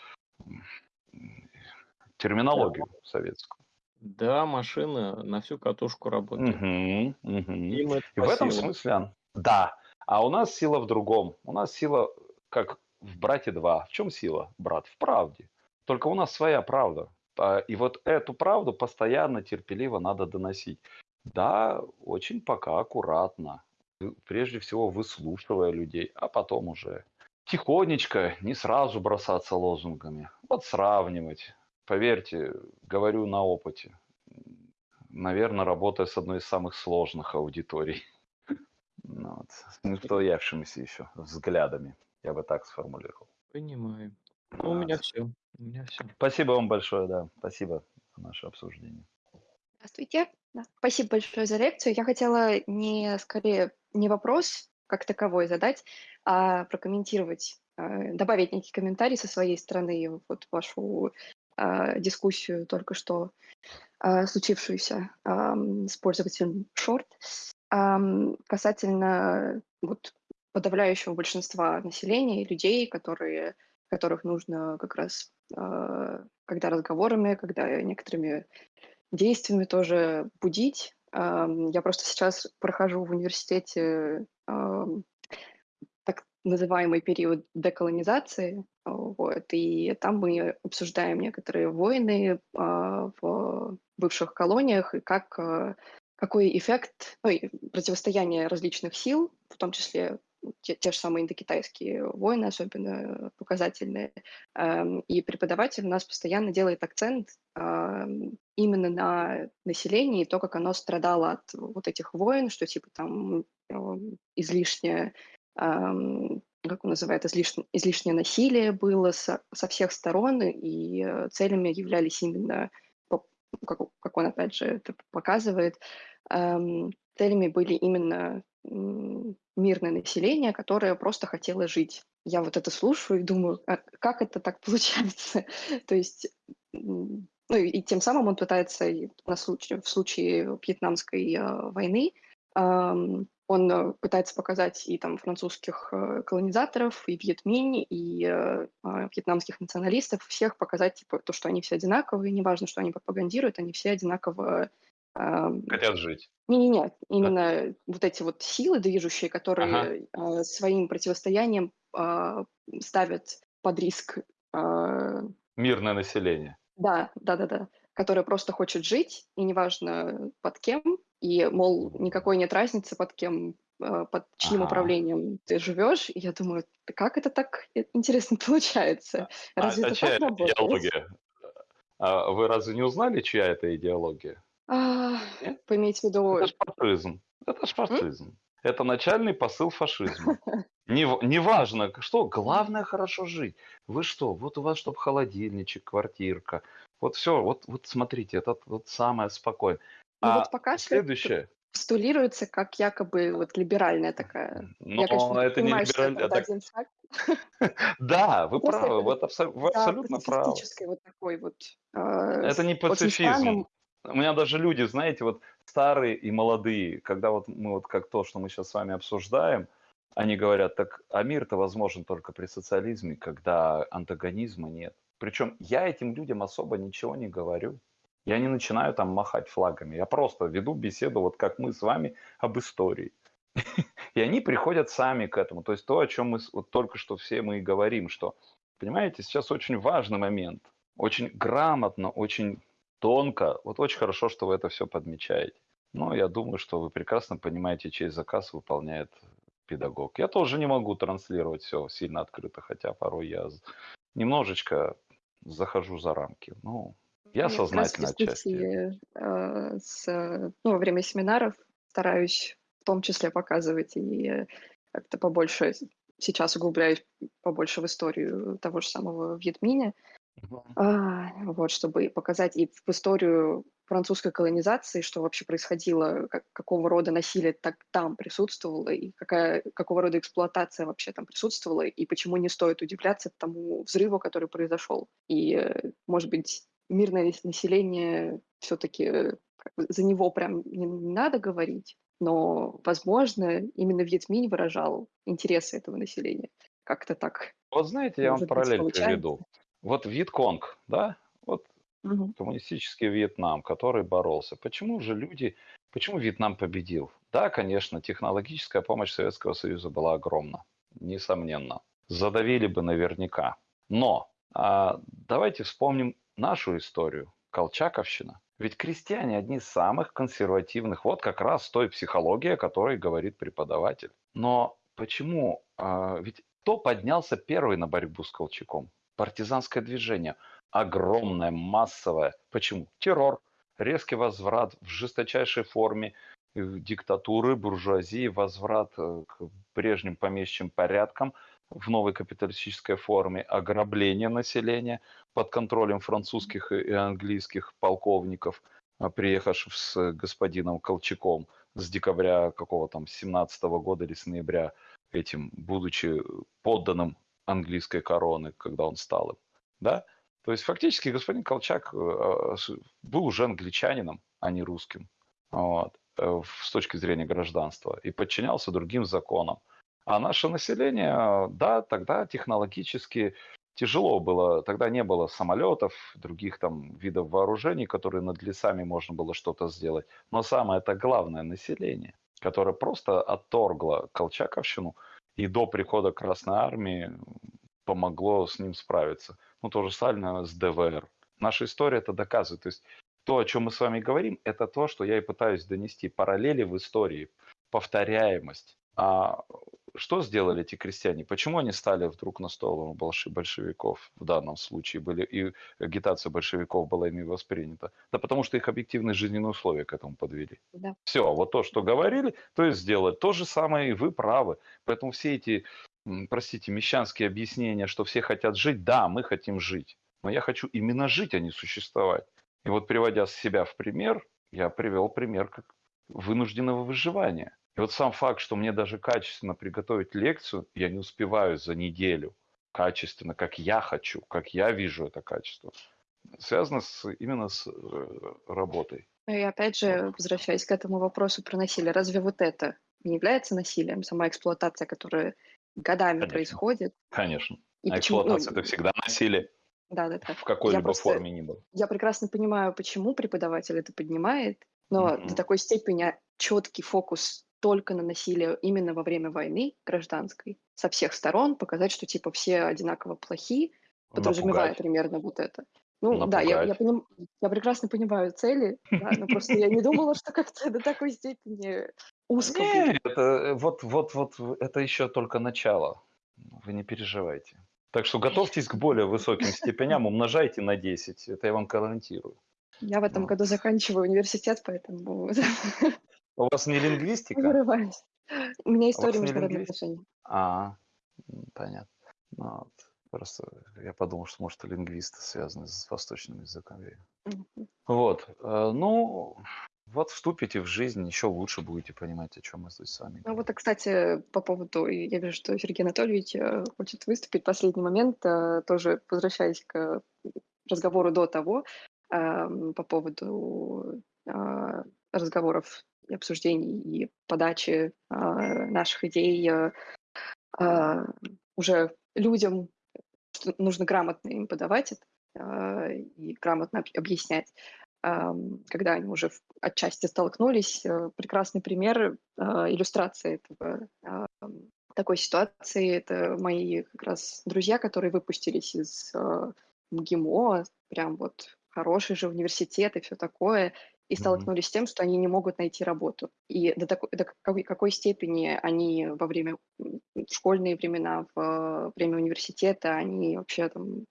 терминологию да. советскую. Да, машина на всю катушку работает. Угу, угу. И в этом смысле, да. А у нас сила в другом. У нас сила, как в «Брате 2». В чем сила, брат? В правде. Только у нас своя правда. А, и вот эту правду постоянно, терпеливо надо доносить. Да, очень пока аккуратно. Вы- Прежде всего выслушивая людей, а потом уже тихонечко, не сразу бросаться лозунгами. Вот сравнивать. Поверьте, говорю на опыте. Наверное, работая с одной из самых сложных аудиторий. Ну вот, с неустоявшимися еще взглядами, я бы так сформулировал. Понимаю. Ну, у Вот. меня все. У меня все. Спасибо вам большое, да. Спасибо за наше обсуждение. Здравствуйте. Спасибо большое за лекцию. Я хотела не скорее не вопрос как таковой задать, а прокомментировать, э, добавить некий комментарий со своей стороны вот вашу э, дискуссию только что э, случившуюся ам, с пользователем Short касательно вот подавляющего большинства населения людей, которые, которых нужно как раз, э, когда разговорами, когда некоторыми действиями тоже будить. Я просто сейчас прохожу в университете так называемый период деколонизации, а, вот, и там мы обсуждаем некоторые войны а, в бывших колониях и как, а, какой эффект, ну, противостояние различных сил, в том числе те, те же самые индокитайские войны, особенно показательные. Эм, И преподаватель у нас постоянно делает акцент ам, именно на населении, и то, как оно страдало от вот этих войн, что типа там эм, излишнее, как он называет, излишне, излишнее насилие было со, со всех сторон, и э, целями являлись именно, как, как он опять же это показывает, ам, целями были именно мирное население, которое просто хотело жить. Я вот это слушаю и думаю, а как это так получается? То есть, ну и, и тем самым он пытается на случай, в случае вьетнамской э, войны, ам, он э, пытается показать и там французских э, колонизаторов, и Вьетминь, и э, а, вьетнамских националистов, всех показать типа то, что они все одинаковые, неважно, что они пропагандируют, они все одинаково ам, Хотят жить. не-не-не, именно вот эти вот силы движущие, которые э, своим противостоянием э, ставят под риск, э, Мирное население. да, да-да-да, которое просто хочет жить, и неважно под кем, и, мол, никакой нет разницы под кем, э, под чьим Ага. управлением ты живешь. И я думаю, «Да как это так интересно получается? А, Разве а это чья так работает? идеология? А вы разве не узнали, чья это идеология? А, Нет? поиметь в виду... Это ж фашизм. Это ж фашизм. Это начальный посыл фашизма. Неважно, что, главное хорошо жить. Вы что, вот у вас, чтобы холодильничек, квартирка. Вот все, вот, вот смотрите, это вот самое спокойное. Ну А вот пока что следующее, постулируется как якобы вот либеральная такая. но Я, конечно, это не это так- один шаг. Да, вы правы, вот абсолютно правы. вот такой вот... э, Это не пацифизм. У меня даже люди, знаете, вот старые и молодые, когда вот мы вот как то, что мы сейчас с вами обсуждаем, они говорят, так а мир-то возможен только при социализме, когда антагонизма нет. Причем я этим людям особо ничего не говорю. Я не начинаю там махать флагами. Я просто веду беседу, вот как мы с вами, об истории. И они приходят сами к этому. То есть то, о чем мы вот только что все мы и говорим, что, понимаете, сейчас очень важный момент. Очень грамотно, очень тонко. Вот очень хорошо, что вы это все подмечаете. Но я думаю, что вы прекрасно понимаете, чей заказ выполняет педагог. Я тоже не могу транслировать все сильно открыто, хотя порой я немножечко захожу за рамки. Ну, я Я как раз в сознательно отчасти. дискуссии э, с, э, ну, во время семинаров стараюсь в том числе показывать и э, как-то побольше сейчас углубляюсь побольше в историю того же самого Вьетминя, а, вот, чтобы показать и в историю французской колонизации, что вообще происходило, как, какого рода насилие так там присутствовало, и какая, какого рода эксплуатация вообще там присутствовала, и почему не стоит удивляться тому взрыву, который произошел. И, э, может быть, мирное нас- население все-таки за него прям не, не надо говорить, но, возможно, именно Вьетминь выражал интересы этого населения. Как-то так. Вот знаете, я вам Может быть, параллель получается. приведу. Вот Вьетконг, да, вот Мгм. коммунистический Вьетнам, который боролся. Почему же люди, почему Вьетнам победил? Да, конечно, технологическая помощь Советского Союза была огромна, несомненно. Задавили бы наверняка. Но а, давайте вспомним нашу историю. Колчаковщина. Ведь крестьяне одни из самых консервативных. Вот как раз той психологии, о которой говорит преподаватель. Но почему? а, Ведь кто поднялся первый на борьбу с Колчаком? Партизанское движение. Огромное, массовое. Почему? Террор, резкий возврат в жесточайшей форме э, диктатуры, буржуазии, возврат э, к прежним помещим порядкам в новой капиталистической форме, ограбление населения под контролем французских и английских полковников, а, приехавших с господином Колчаком с декабря какого там 17 года или с ноября этим, будучи подданным английской короны, когда он стал им. Да? То есть фактически господин Колчак э, с- был уже англичанином, а не русским вот, э, с точки зрения гражданства и подчинялся другим законам. А наше население, э, да, тогда технологически тяжело было, тогда не было самолетов, других там видов вооружений, которые над лесами можно было что-то сделать. Но самое это главное население, которое просто отторгло Колчаковщину и до прихода Красной Армии помогло с ним справиться. Ну, то же самое с ДВР. Наша история это доказывает. То есть то, о чем мы с вами говорим, это то, что я и пытаюсь донести. Параллели в истории, повторяемость. А что сделали эти крестьяне? Почему они стали вдруг на сторону большевиков в данном случае? Были, и агитация большевиков была ими воспринята? Да потому что их объективные жизненные условия к этому подвели. Да. Все, вот то, что говорили, то и сделали. То же самое и вы правы. Поэтому все эти, простите, мещанские объяснения, что все хотят жить, да, мы хотим жить. Но я хочу именно жить, а не существовать. И вот приводя себя в пример, я привел пример как вынужденного выживания. И вот сам факт, что мне даже качественно приготовить лекцию, я не успеваю за неделю качественно, как я хочу, как я вижу это качество, связано с, именно с э, работой. Ну И опять же, возвращаясь к этому вопросу про насилие, разве вот это не является насилием, сама эксплуатация, которая годами Конечно. происходит? Конечно. И а почему- ну, эксплуатация это всегда насилие Да, да, да. в какой-либо просто- форме ни было. Я прекрасно понимаю, почему преподаватель это поднимает, но Мгм. до такой степени четкий фокус только на насилие именно во время войны гражданской со всех сторон, показать, что типа все одинаково плохи, подразумевая Напугать. примерно вот это. Ну да, я, я, Напугать. поним- я прекрасно понимаю цели, да, но просто я не думала, что как-то до такой степени узко. Нет, это, вот, вот, вот, это еще только начало. Вы не переживайте. Так что готовьтесь к более высоким степеням, умножайте на 10. Это я вам гарантирую. Я в этом Вот. году заканчиваю университет, поэтому У вас не лингвистика? вырываюсь. У меня А история вас не международных отношений. А, м, понятно. Ну, вот. Просто я подумал, что, может, и лингвисты связаны с восточным языком. Мгм. Вот. э, Ну, вот вступите в жизнь, еще лучше будете понимать, о чем мы здесь с вами Ну говорим. вот, а, кстати, по поводу, и я вижу, что Сергей Анатольевич э, хочет выступить. Последний момент, э, тоже возвращаясь к разговору до того, эм, по поводу э, разговоров обсуждений и подачи э, наших идей э, э, уже людям, что нужно грамотно им подавать это э, и грамотно об- объяснять. Когда они уже отчасти столкнулись, э, прекрасный пример иллюстрации этого, такой ситуации. Это мои как раз друзья, которые выпустились из э, МГИМО, прям вот хороший же университет и все такое, и столкнулись с тем, что они не могут найти работу. И до, такой, до какой, какой степени они во время в школьные времена, в время университета, они вообще там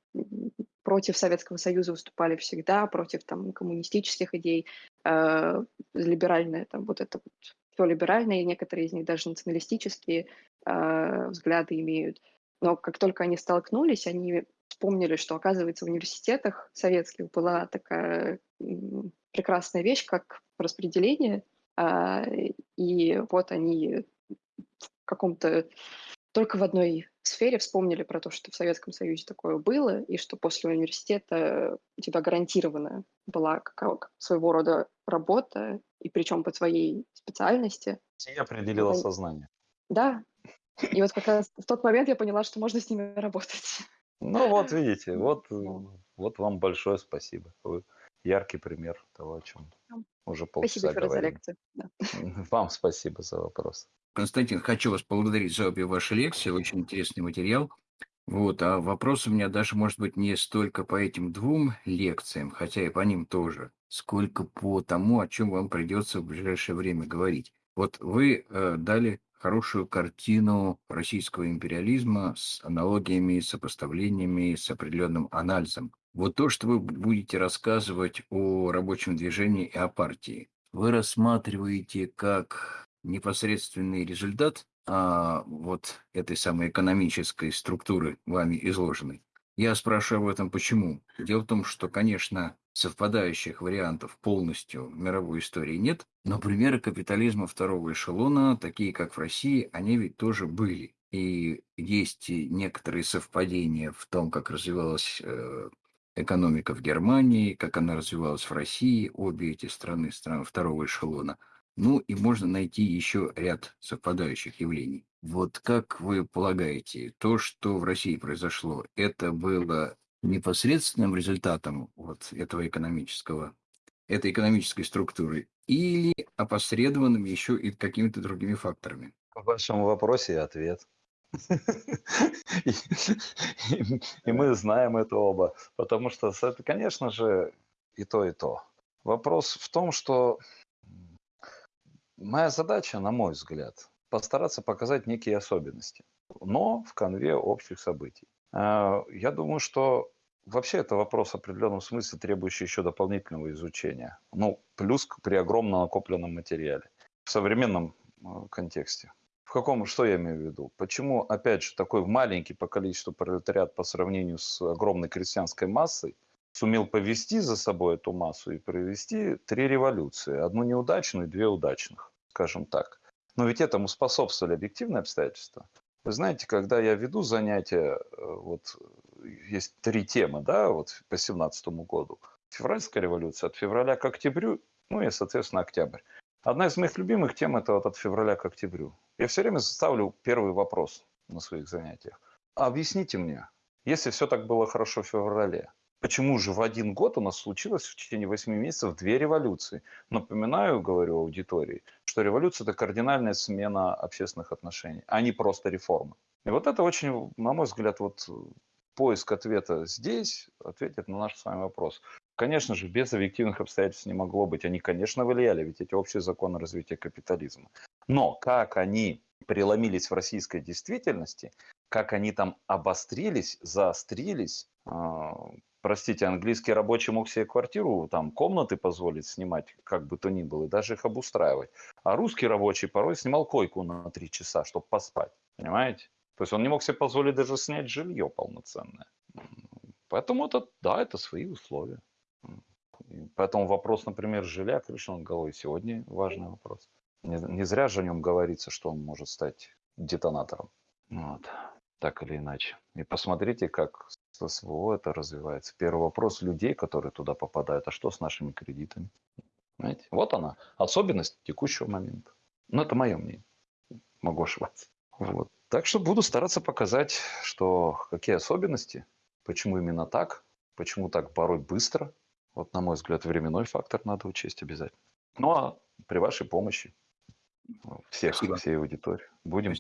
против Советского Союза выступали всегда, против там коммунистических идей, э, либеральное там вот это вот все либеральное, и некоторые из них даже националистические э, взгляды имеют. Но как только они столкнулись, они вспомнили, что, оказывается, в университетах советских была такая прекрасная вещь, как распределение, а, и вот они в каком-то только в одной сфере вспомнили про то, что в Советском Союзе такое было, и что после университета у тебя гарантированно была какая- своего рода работа, и причем по твоей специальности. И определило Пон- сознание. Да. И вот как раз в тот момент я поняла, что можно с ними работать. Ну вот видите, вот, вот вам большое спасибо. Вы яркий пример того, о чем уже Спасибо полчаса еще раз за говорим. лекцию. Вам спасибо за вопрос. Константин, хочу вас поблагодарить за обе ваши лекции. Очень интересный материал. Вот, а вопрос у меня даже, может быть, не столько по этим двум лекциям, хотя и по ним тоже. сколько по тому, о чем вам придется в ближайшее время говорить. Вот вы э, дали хорошую картину российского империализма с аналогиями, сопоставлениями, с определенным анализом. Вот то, что вы будете рассказывать о рабочем движении и о партии, вы рассматриваете как непосредственный результат а, вот этой самой экономической структуры, вами изложенной. Я спрашиваю об этом почему. Дело в том, что, конечно, совпадающих вариантов полностью в мировой истории нет, но примеры капитализма второго эшелона, такие как в России, они ведь тоже были. И есть некоторые совпадения в том, как развивалась э, экономика в Германии, как она развивалась в России, обе эти страны, страны второго эшелона. Ну и можно найти еще ряд совпадающих явлений. Вот как вы полагаете, то, что в России произошло, это было непосредственным результатом вот этого экономического, этой экономической структуры или опосредованным еще и какими-то другими факторами? В вашем вопросе ответ. И мы знаем это оба, потому что это, конечно же, и то, и то. Вопрос в том, что моя задача, на мой взгляд, постараться показать некие особенности, но в конве общих событий. А, я думаю, что вообще это вопрос в определенном смысле, требующий еще дополнительного изучения. Ну, плюс при огромном накопленном материале. В современном а, контексте. Каком, что я имею в виду? Почему, опять же, такой маленький по количеству пролетариат по сравнению с огромной крестьянской массой сумел повести за собой эту массу и провести три революции. Одну неудачную и две удачных, скажем так. Но ведь этому способствовали объективные обстоятельства. Вы знаете, когда я веду занятия, э, вот есть три темы, да, вот по 17 году. Февральская революция от февраля к октябрю, ну и, соответственно, октябрь. Одна из моих любимых тем – это вот от февраля к октябрю. Я все время ставлю первый вопрос на своих занятиях. Объясните мне, если все так было хорошо в феврале, Почему же в один год у нас случилось в течение 8 месяцев две революции? Напоминаю, говорю аудитории, что революция – это кардинальная смена общественных отношений, а не просто реформы. И вот это очень, на мой взгляд, вот поиск ответа здесь ответит на наш с вами вопрос. Конечно же, без объективных обстоятельств не могло быть. Они, конечно, влияли, ведь эти общие законы развития капитализма. Но как они преломились в российской действительности, как они там обострились, заострились, а, простите, английский рабочий мог себе квартиру, там, комнаты позволить снимать, как бы то ни было, и даже их обустраивать. А русский рабочий порой снимал койку на три часа, чтобы поспать, понимаете? То есть он не мог себе позволить даже снять жилье полноценное. Поэтому это, да, это свои условия. Поэтому вопрос, например, жилья, крыши над головой сегодня важный вопрос. Не, не зря же о нем говорится, что он может стать детонатором. Вот. Так или иначе. И посмотрите, как с СВО это развивается. Первый вопрос людей, которые туда попадают, а что с нашими кредитами? Знаете? Вот она, особенность текущего момента. Но это мое мнение. Могу ошибаться. Вот. Так что буду стараться показать, что какие особенности, почему именно так, почему так порой быстро. Вот, на мой взгляд, временной фактор надо учесть обязательно. Ну, а при вашей помощи всех, Спасибо. всей аудитории будем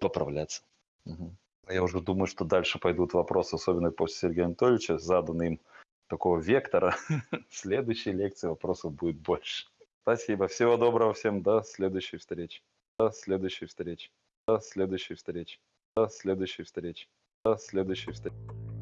поправляться. Угу. Я уже думаю, что дальше пойдут вопросы, особенно после Сергея Анатольевича, заданные им такого вектора. В следующей лекции вопросов будет больше. Спасибо. Всего доброго всем. До следующей встречи. До следующей встречи. До следующей встречи. До следующей встречи. До следующей встречи.